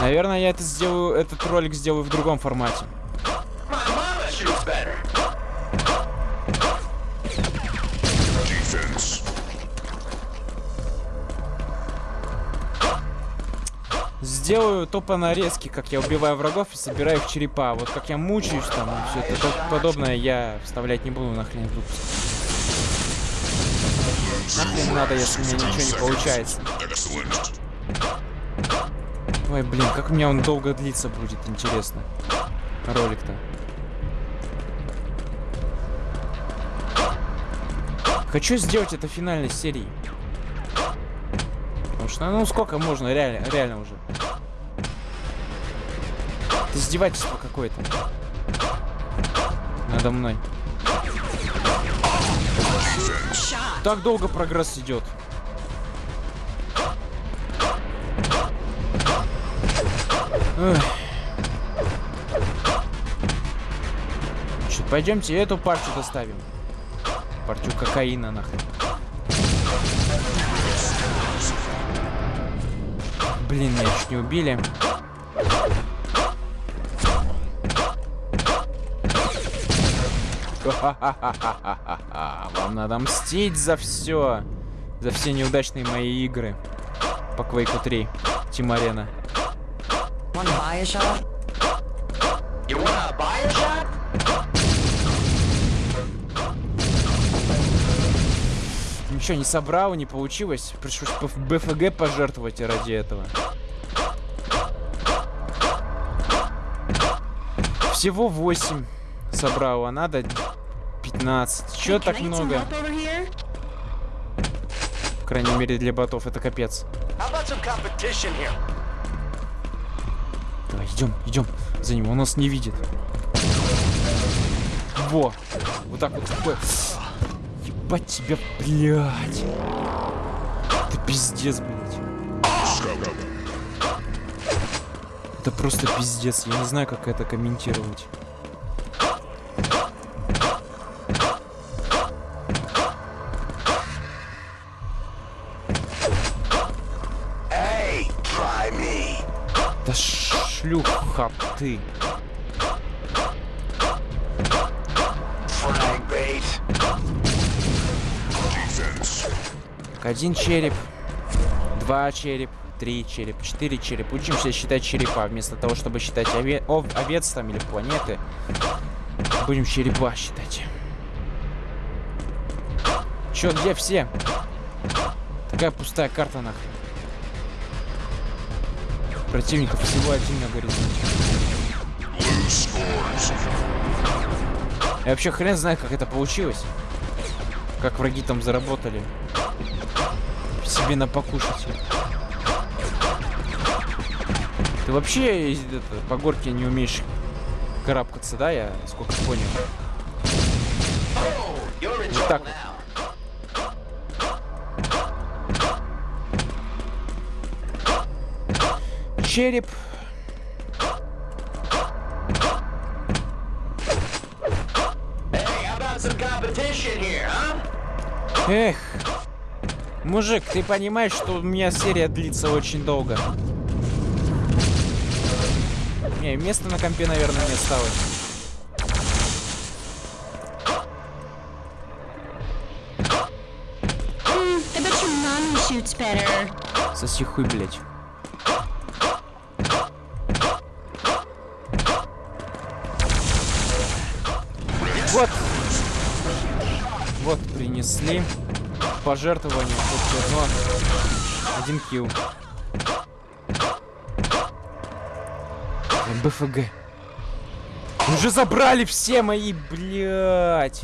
Наверное, я это сделаю, этот ролик сделаю в другом формате. Сделаю тупо нарезки, как я убиваю врагов и собираю их черепа. Вот как я мучаюсь там, и все это подобное я вставлять не буду нахрен в выпуск. Нахрен надо, если у меня ничего не получается. Ой, блин, как у меня он долго длиться будет, интересно. Ролик-то. Хочу сделать это финальной серией. Потому что, ну сколько можно, реально, реально уже. Это издевательство какое-то. Надо мной. Так долго прогресс идет. Чё, пойдемте эту партию доставим. Партию кокаина нахрен. Блин, меня чуть не убили. Вам надо мстить за все. За все неудачные мои игры. По Quake 3. Тим To buy a shot? You wanna buy a shot? Ничего не собрал, не получилось. Пришлось БФ- БФГ пожертвовать ради этого. Всего 8 собрал, а надо 15. Чё Can так много? По крайней мере для ботов это капец. How about some competition here? Идем, идем за ним, он нас не видит. Во! Вот так вот такое. Ебать тебя, блядь. Это пиздец, блядь. Это просто пиздец. Я не знаю, как это комментировать. Шлюха ты. Один череп, два череп, три череп, четыре череп. Учимся считать черепа. Вместо того, чтобы считать ове- ов- овец там или планеты, будем черепа считать. Чё, где все? Такая пустая карта нахрен. Противников всего один на горизонте. Я вообще хрен знает, как это получилось. Как враги там заработали. Себе на покушать. Ты вообще это, по горке не умеешь карабкаться, да? Я сколько понял. Control так. now. Череп. Эх. Мужик, ты понимаешь, что у меня серия длится очень долго? Не, места на компе, наверное, не осталось. Shoots better. Соси хуй, блядь. Принесли. Пожертвование, хоть одно. Один килл. БФГ. Уже забрали все мои, блядь.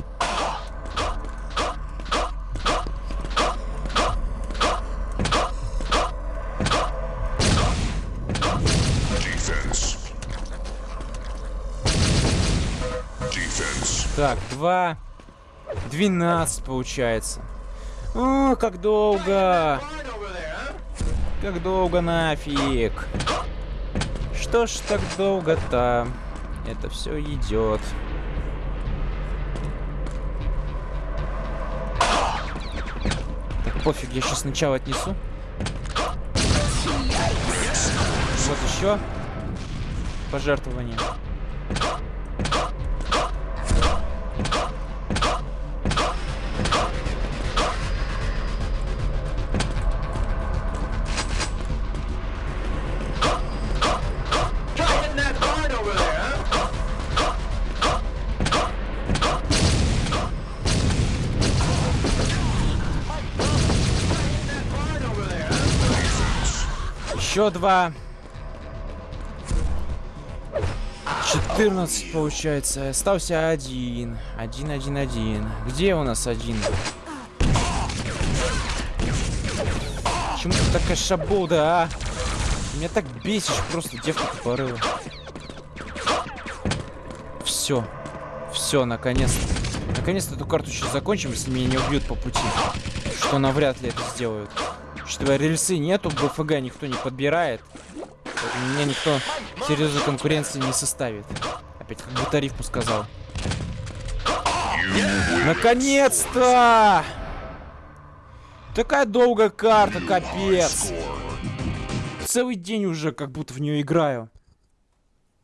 Так, два. 12 получается. О, как долго. Как долго нафиг? Что ж так долго-то? Это все идет. Так, пофиг, я сейчас сначала отнесу. Вот еще. Пожертвование. Еще два. 14 получается. Остался один. Один, один, один. Где у нас один? Почему ты такая шабуда, а? Меня так бесишь просто, девка тупорыла. Все. Все, наконец-то. Наконец-то эту карту сейчас закончим, если меня не убьют по пути. Что навряд ли это сделают. Учитывая рельсы нету, БФГ никто не подбирает. Меня никто серьезной конкуренции не составит. Опять как будто рифму сказал. Наконец-то! Такая долгая карта, капец. Целый день уже как будто в нее играю.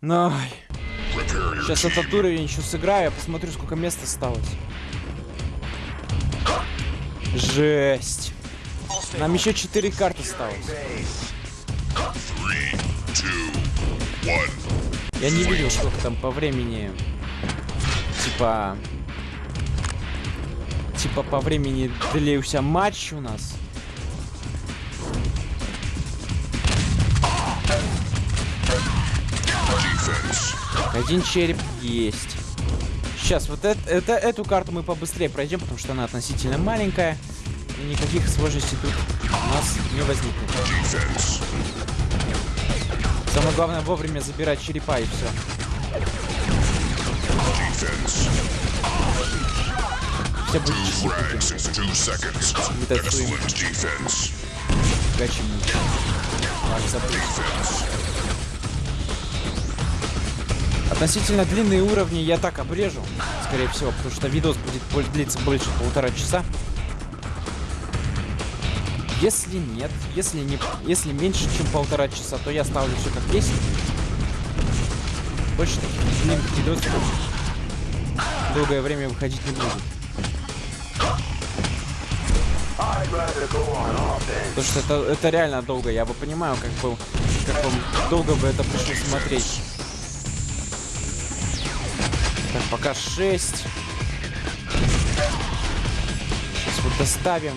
Ай. Repair your Сейчас этот уровень еще сыграю, я посмотрю, сколько мест осталось. Жесть. Нам еще 4 карты осталось. Я не видел, сколько там по времени. Типа... Типа по времени длился матч у нас. Один череп есть. Сейчас, вот это, это- эту карту мы побыстрее пройдем, потому что она относительно маленькая. Никаких сложностей тут у нас не возникнет. Самое главное вовремя забирать черепа и все. Все будет. Относительно длинные уровни я так обрежу, скорее всего, потому что видос будет длиться больше полтора часа. Если нет, если не, если меньше, чем полтора часа, то я ставлю все как есть. Больше таких длинных долгое время выходить не будет. Потому что это, это реально долго, я бы понимаю, как бы, как вам долго бы это пришлось смотреть. Так, пока 6. Сейчас вот доставим.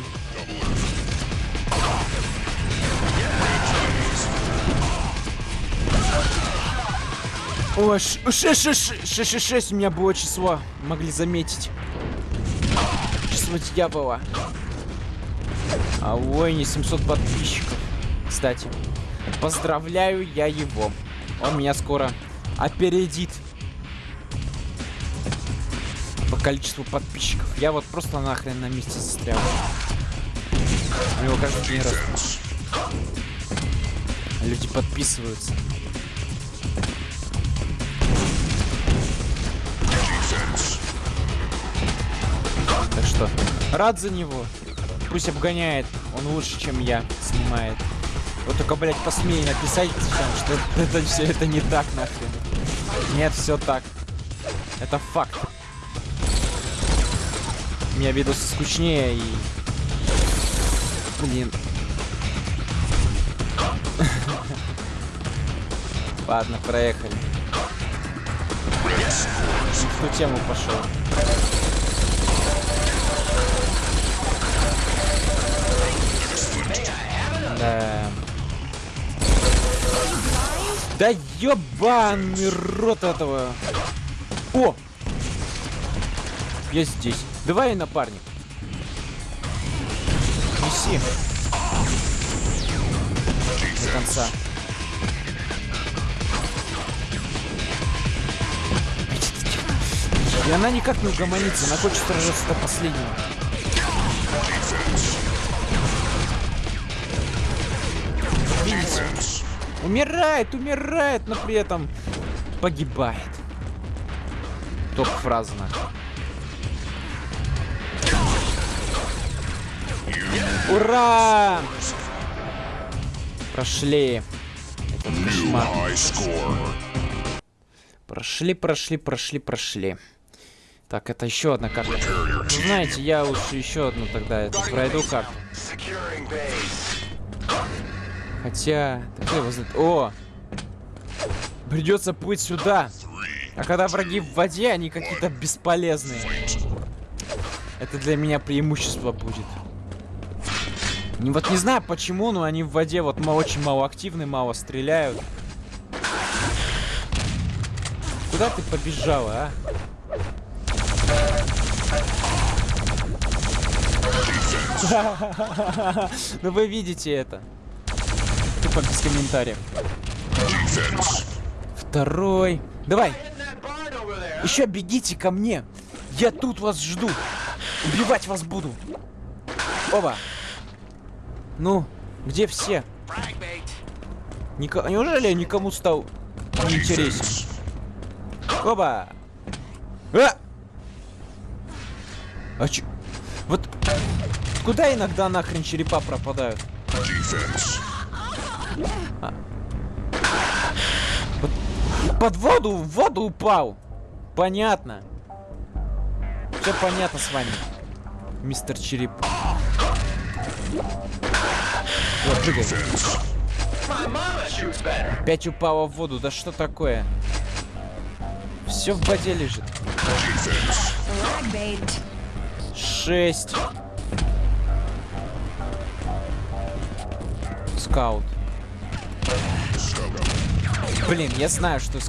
Ой, 666 у меня было число. Могли заметить. Число дьявола. А ой, не 700 подписчиков. Кстати, поздравляю я его. Он меня скоро опередит. По количеству подписчиков. Я вот просто нахрен на месте застрял. У него каждый день. Defense. Люди подписываются. Что, рад за него. Пусть обгоняет, он лучше, чем я, снимает. Вот только, блядь, посмей написать, что это, все это не так, нахрен. Нет, все так. Это факт. У меня видосы скучнее и... Блин. Ладно, проехали. В ту тему пошел. Да. Да ёбаный рот этого. О! Я здесь. Давай, напарник. Неси. До конца. И она никак не угомонится, она хочет сражаться до последнего. Умирает, умирает, но при этом погибает. Топ фраза. Ура! Прошли. Этот кошмар. Прошли, прошли, прошли, прошли. Так, это еще одна карта. Ну, знаете, я лучше еще одну тогда эту пройду карту. Хотя... О! Придется плыть сюда. А когда враги в воде, они какие-то бесполезные. Это для меня преимущество будет. Не, вот не знаю почему, но они в воде вот очень мало активны, мало стреляют. Куда ты побежала, а? Ну вы видите это. Тупо без комментариев. Второй. Давай, еще бегите ко мне. Я тут вас жду. Убивать вас буду. Оба. Ну, где все? Ника- Неужели я никому стал неинтересен? Оба. А! А чё? Вот куда иногда нахрен черепа пропадают? Defense. Под воду, в воду упал. Понятно. Все понятно с вами, мистер Череп. Вот, прыгай. Опять упала в воду. Да что такое? Все в воде лежит. Шесть. Скаут. Блин, я знаю, что.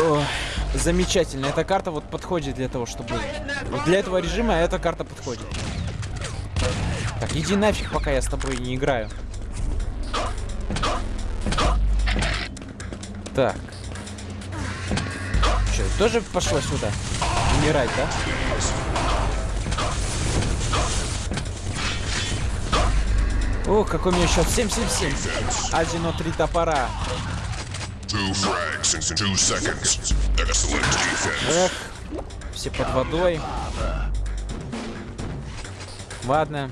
Ой, замечательно. Эта карта вот подходит для того, чтобы... Для этого режима эта карта подходит. Так, иди нафиг, пока я с тобой не играю. Так. Что, тоже пошла сюда? Умирать, да? Ох, какой у меня счет. 777. Азино три топора. Эх, все под водой. Ладно.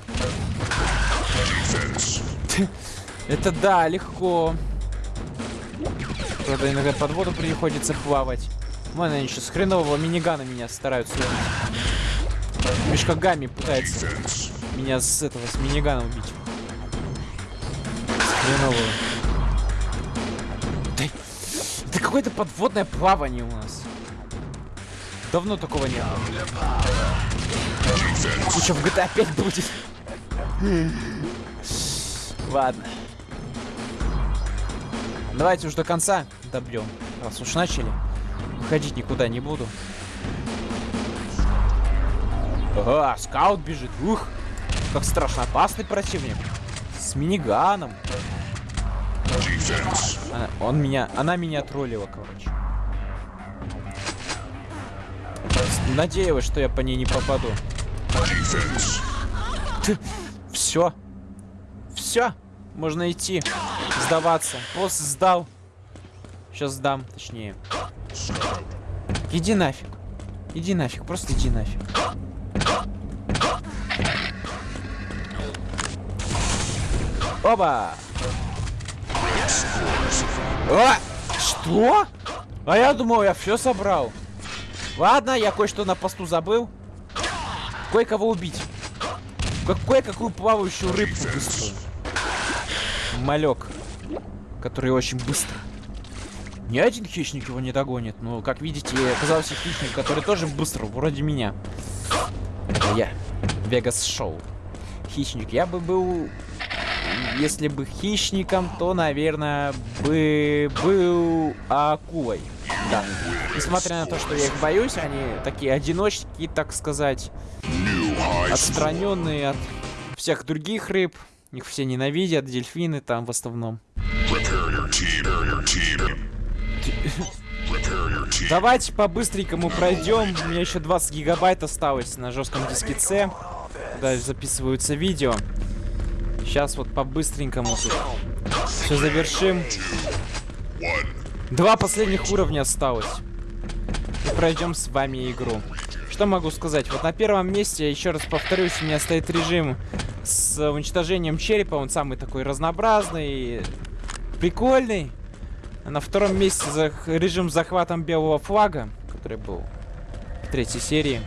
Это да, легко. Правда, иногда под воду приходится плавать. Вон они еще с хренового минигана меня стараются убить. Мешкагами пытается Defense. меня с этого, с минигана убить. С хренового. Да, это какое-то подводное плавание у нас. Давно такого не было. Что, в GTA 5 будет? Ладно. Давайте уж до конца добьем. Раз уж начали. Выходить никуда не буду. Ага, скаут бежит. Ух, как страшно опасный противник. С миниганом. Она, он меня, она меня троллила, короче. Надеялась, что я по ней не попаду. Все. Все. Можно идти. Сдаваться. Пост сдал. Сейчас сдам, точнее. Иди нафиг. Иди нафиг, просто иди нафиг. Оба! А! Что? А я думал, я все собрал. Ладно, я кое-что на посту забыл. Кое-кого убить. Какой какую плавающую рыбку быструю. Малек, который очень быстро. Ни один хищник его не догонит. Но, как видите, оказался хищник, который тоже быстро, вроде меня. Это я. Вегас Шоу. Хищник. Я бы был... Если бы хищником, то, наверное, бы был акулой. Да. Несмотря на то, что я их боюсь, они такие одиночки, так сказать. Отстраненные от всех других рыб. Их все ненавидят, дельфины там в основном. Давайте по-быстренькому пройдем. У меня еще 20 гигабайт осталось на жестком диске C. Да, записываются видео. Сейчас вот по-быстренькому все завершим. Два последних уровня осталось. И пройдем с вами игру. Что могу сказать? Вот на первом месте, еще раз повторюсь, у меня стоит режим с уничтожением черепа. Он самый такой разнообразный, прикольный. А на втором месте за режим с захватом белого флага, который был в третьей серии.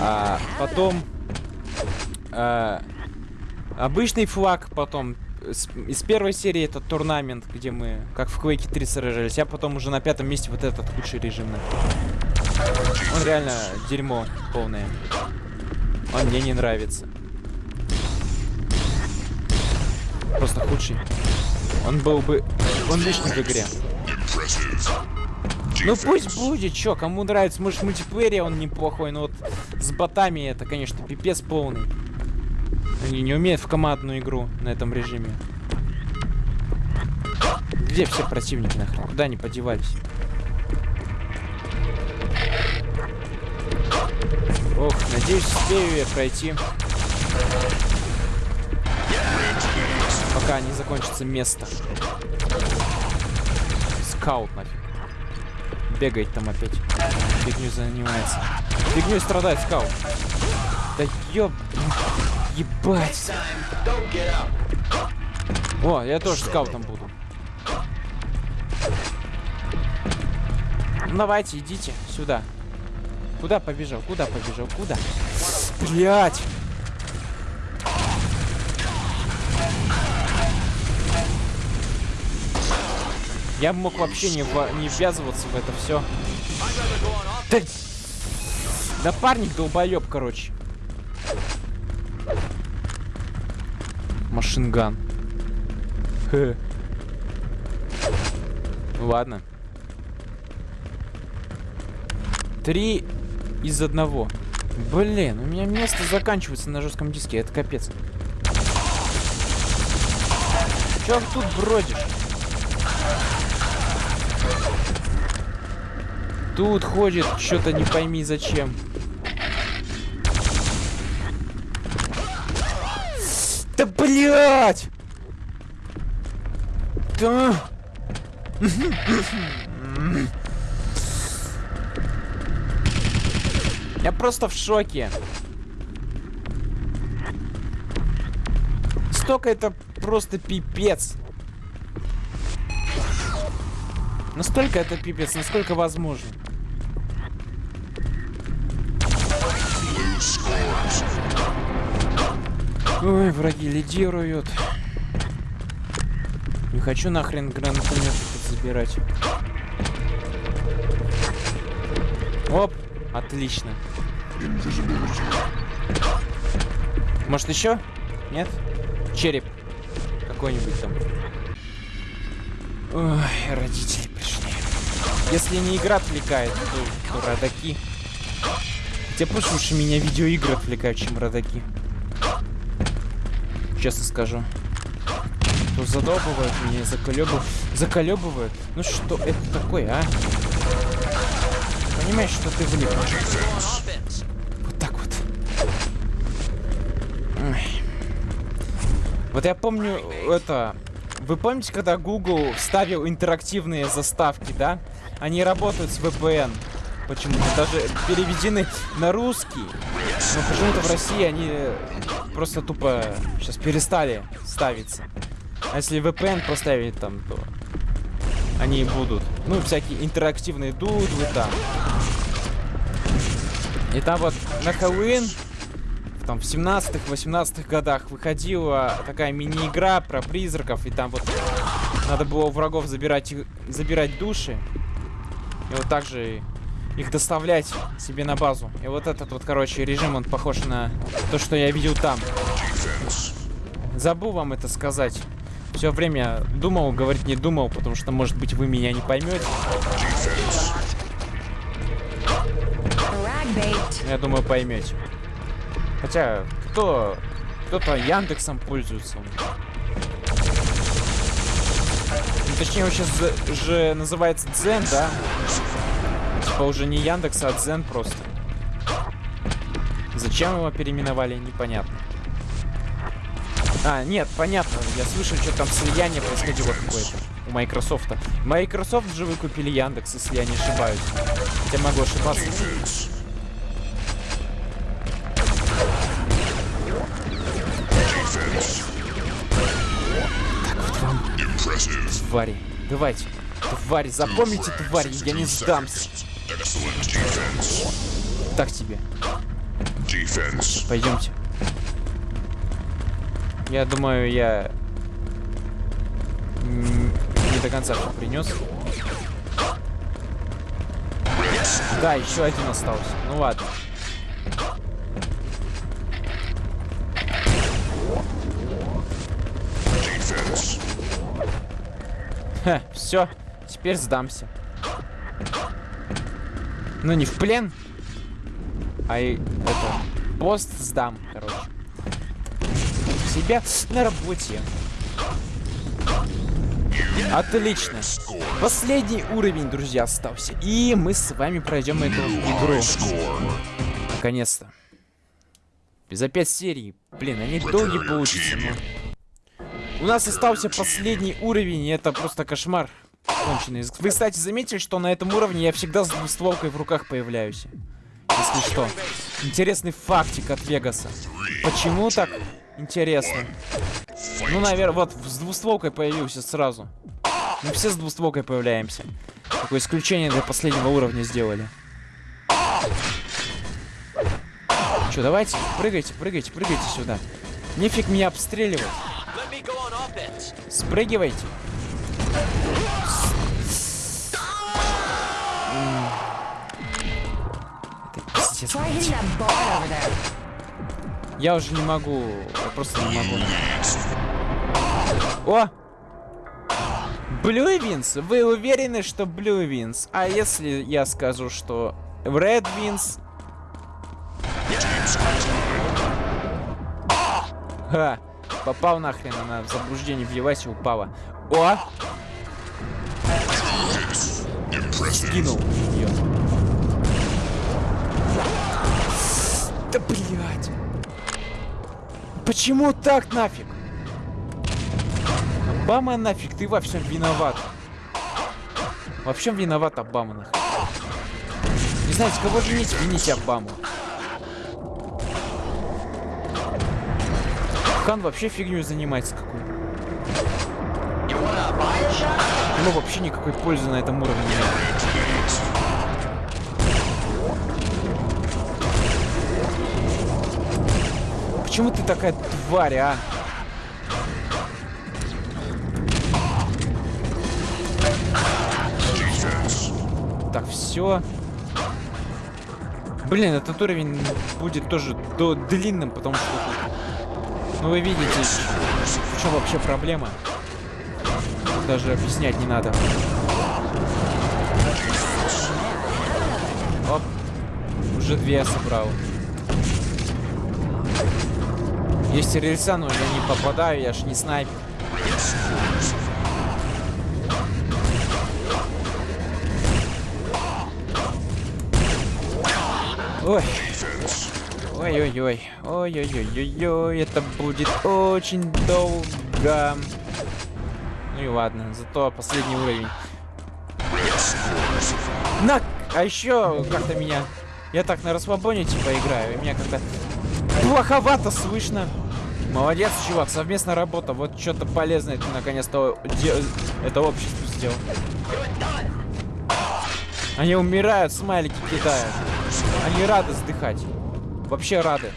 А потом а, обычный флаг, потом с- из первой серии это турнамент, где мы как в Quake 3 сражались, а потом уже на пятом месте вот этот худший режим. Он реально дерьмо полное. Он мне не нравится. Просто худший. Он был бы... Он лишний в игре. Ну пусть будет, чё, кому нравится, может мультиплеере он неплохой, но вот с ботами это, конечно, пипец полный. Они не умеют в командную игру на этом режиме. Где все противники нахрен? Куда они подевались? Ох, надеюсь, успею я пройти. Пока не закончится место. Скаут нафиг. Бегает там опять. Фигню занимается. Фигней страдает скаут. Да ёб... Ебать. О, я тоже скаутом буду. Ну, давайте, идите сюда. Куда побежал? Куда побежал? Куда? Блять! Я мог вообще не, не ввязываться в это все. Да... Напарник долбоеб, короче. Машинган. Хе. Ладно. Три из одного. Блин, у меня место заканчивается на жестком диске, это капец. Чё тут бродишь? Тут ходит, что-то не пойми зачем. Да блять! Да. Я просто в шоке. Столько это просто пипец. Настолько это пипец, насколько возможно. Ой, враги лидируют. Не хочу нахрен гранатомет тут забирать. Оп, отлично. Может еще? Нет? Череп. Какой-нибудь там. Ой, родители пришли. Если не игра отвлекает, то, то родаки. Хотя пусть лучше меня видеоигры отвлекают, чем родаки. Честно скажу. То задолбывают меня, заколебывают. Заколебывают. Ну что это такое, а? Понимаешь, что ты влип? Вот так вот. Ой. Вот я помню, это... Вы помните, когда Google вставил интерактивные заставки, да? Они работают с VPN. Почему-то даже переведены на русский. Но почему-то в России они просто тупо сейчас перестали ставиться. А если VPN поставить там, то они будут. Ну, всякие интерактивные дудлы там. И там вот на Хэллоуин там в 17-18 годах выходила такая мини-игра про призраков, и там вот надо было у врагов забирать, забирать души. И вот так же их доставлять себе на базу. И вот этот вот, короче, режим, он похож на то, что я видел там. Забыл вам это сказать. Все время думал, говорить не думал, потому что, может быть, вы меня не поймете. Я думаю, поймете. Хотя, кто... Кто-то Яндексом пользуется. Ну, точнее, он сейчас же называется Дзен, да? Типа уже не Яндекс, а Дзен просто. Зачем его переименовали, непонятно. А, нет, понятно. Я слышал, что там слияние происходило какое-то у Microsoft. Microsoft же выкупили Яндекс, если я не ошибаюсь. Хотя могу ошибаться. Impressive. Твари. Давайте. Твари, запомните, твари, я не сдамся. Так тебе. Пойдемте. Я думаю, я не до конца все принес. Да, еще один остался. Ну ладно. Ха, все. Теперь сдамся. Ну не в плен, а и это пост сдам, короче. Себя на работе. Отлично. Последний уровень, друзья, остался. И мы с вами пройдем эту игру. Наконец-то. За пять серий. Блин, они долгие получатся, но... У нас остался последний уровень, и это просто кошмар. Конченый. Вы, кстати, заметили, что на этом уровне я всегда с двустволкой в руках появляюсь. Если что. Интересный фактик от Вегаса. Почему так интересно? Ну, наверное, вот с двустволкой появился сразу. Мы все с двустволкой появляемся. Такое исключение для последнего уровня сделали. Че, давайте, прыгайте, прыгайте, прыгайте сюда. Нефиг меня обстреливать. Спрыгивайте. There. Я уже не могу. Я просто не могу. О! Wins. Вы уверены, что Blue Wins? А если я скажу, что Red Wins? Ха! Попал нахрен, она в заблуждение въелась и упала. О! Impressive. Кинул ее. Да блять! Почему так нафиг? Обама нафиг, ты во всем виноват. Во всем виноват Обама нахрен. Не знаете, кого винить? Вините Обаму. Хан вообще фигню занимается какой-то. Ему вообще никакой пользы на этом уровне нет. Почему ты такая тварь, а? Так, все. Блин, этот уровень будет тоже до длинным, потому что Ну вы видите, в чем вообще проблема. Даже объяснять не надо. Оп. Уже две я собрал. Есть рельса, но я не попадаю, я ж не снайпер. Ой. Ой-ой-ой. Ой-ой-ой-ой-ой. Это будет очень долго. Ну и ладно, зато последний уровень. На! А еще как-то меня... Я так на расслабоне типа играю, и меня как-то плоховато слышно. Молодец, чувак, совместная работа. Вот что-то полезное ты наконец-то это общество сделал. Они умирают, смайлики кидают. Они рады сдыхать. Вообще рады.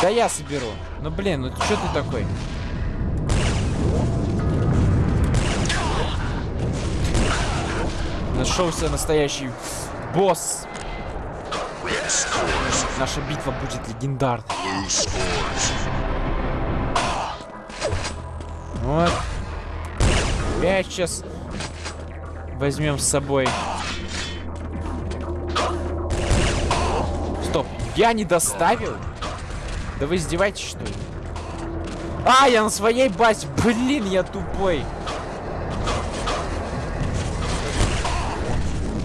Да я соберу. Ну блин, ну что ты такой? Нашелся настоящий босс. Наша битва будет легендарной. Вот. Опять сейчас возьмем с собой. Стоп, я не доставил? Да вы издеваетесь, что ли? А, я на своей базе. Блин, я тупой.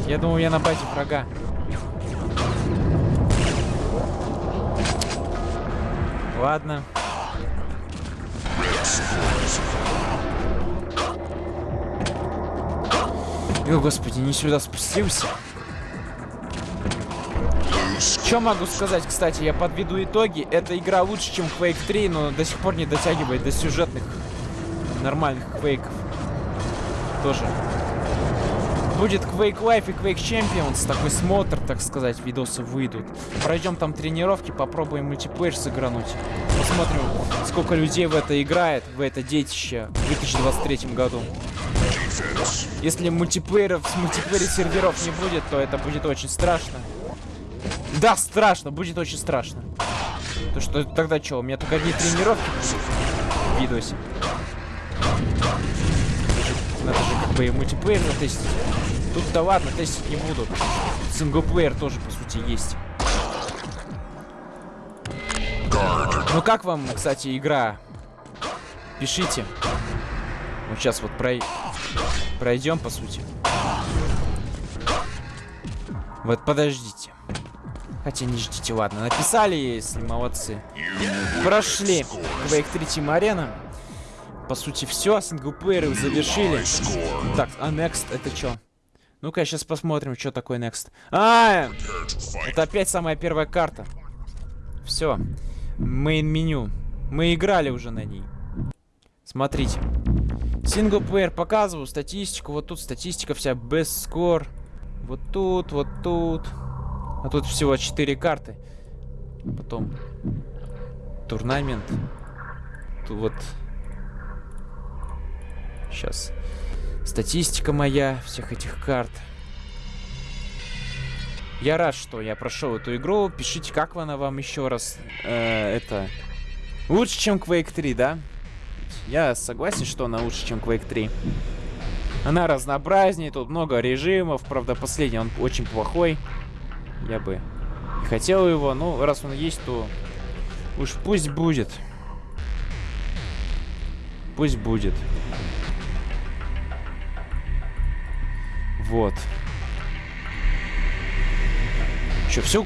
Я думал, я на базе врага. Ладно. О, господи, не сюда спустился. Что могу сказать, кстати, я подведу итоги. Эта игра лучше, чем Quake 3, но до сих пор не дотягивает до сюжетных нормальных квейков. Тоже. Будет Quake Life и Quake Champions, такой смотр, так сказать, видосы выйдут. Пройдем там тренировки, попробуем мультиплеер сыгрануть. Посмотрим, сколько людей в это играет, в это детище в 2023 году. Если мультиплееров с мультиплеере серверов не будет, то это будет очень страшно. Да, страшно, будет очень страшно. То что тогда что, у меня только одни тренировки в видосе. Надо же как бы и мультиплеер затестить. Тут-то ладно, тестить не буду. Синглплеер тоже, по сути, есть. Ну как вам, кстати, игра? Пишите. Вот сейчас вот прой... пройдем, по сути. Вот подождите. Хотя не ждите, ладно. Написали, если молодцы. Прошли Quake 3 Team Arena. По сути, все. Синглплееры завершили. Так, а next это что? Ну-ка, сейчас посмотрим, что такое next. А, это опять самая первая карта. Все. Мейн меню. Мы играли уже на ней. Смотрите. Синглплеер показываю, статистику. Вот тут статистика вся. Best score. Вот тут, вот тут. А тут всего 4 карты. Потом турнамент. Тут вот. Сейчас. Статистика моя всех этих карт. Я рад, что я прошел эту игру. Пишите, как она вам еще раз. э, это лучше, чем Quake 3, да? Я согласен, что она лучше, чем Quake 3. Она разнообразнее, тут много режимов. Правда, последний он очень плохой. Я бы не хотел его. Ну, раз он есть, то уж пусть будет. Пусть будет. Вот. Че, все,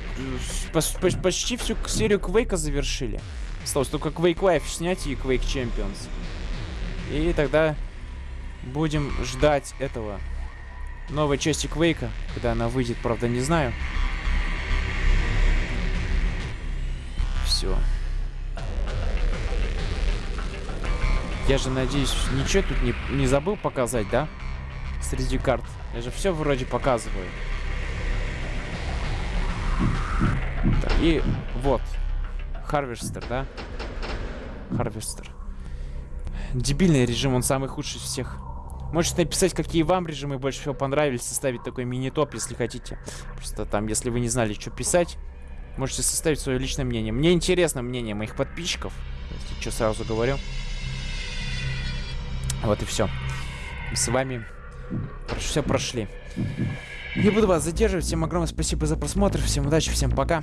почти всю серию Квейка завершили. Осталось только Quake Life снять и Quake Champions. И тогда будем ждать этого новой части Квейка, когда она выйдет, правда, не знаю. Все. Я же надеюсь, ничего тут не, не забыл показать, да? Среди карт. Я же все вроде показываю. Так, и вот. Харвестер, да? Харвестер. Дебильный режим, он самый худший из всех. Можете написать, какие вам режимы больше всего понравились, составить такой мини-топ, если хотите. Просто там, если вы не знали, что писать, можете составить свое личное мнение. Мне интересно мнение моих подписчиков. Если что, сразу говорю. Вот и все. С вами все прошли. Не буду вас задерживать. Всем огромное спасибо за просмотр. Всем удачи, всем пока.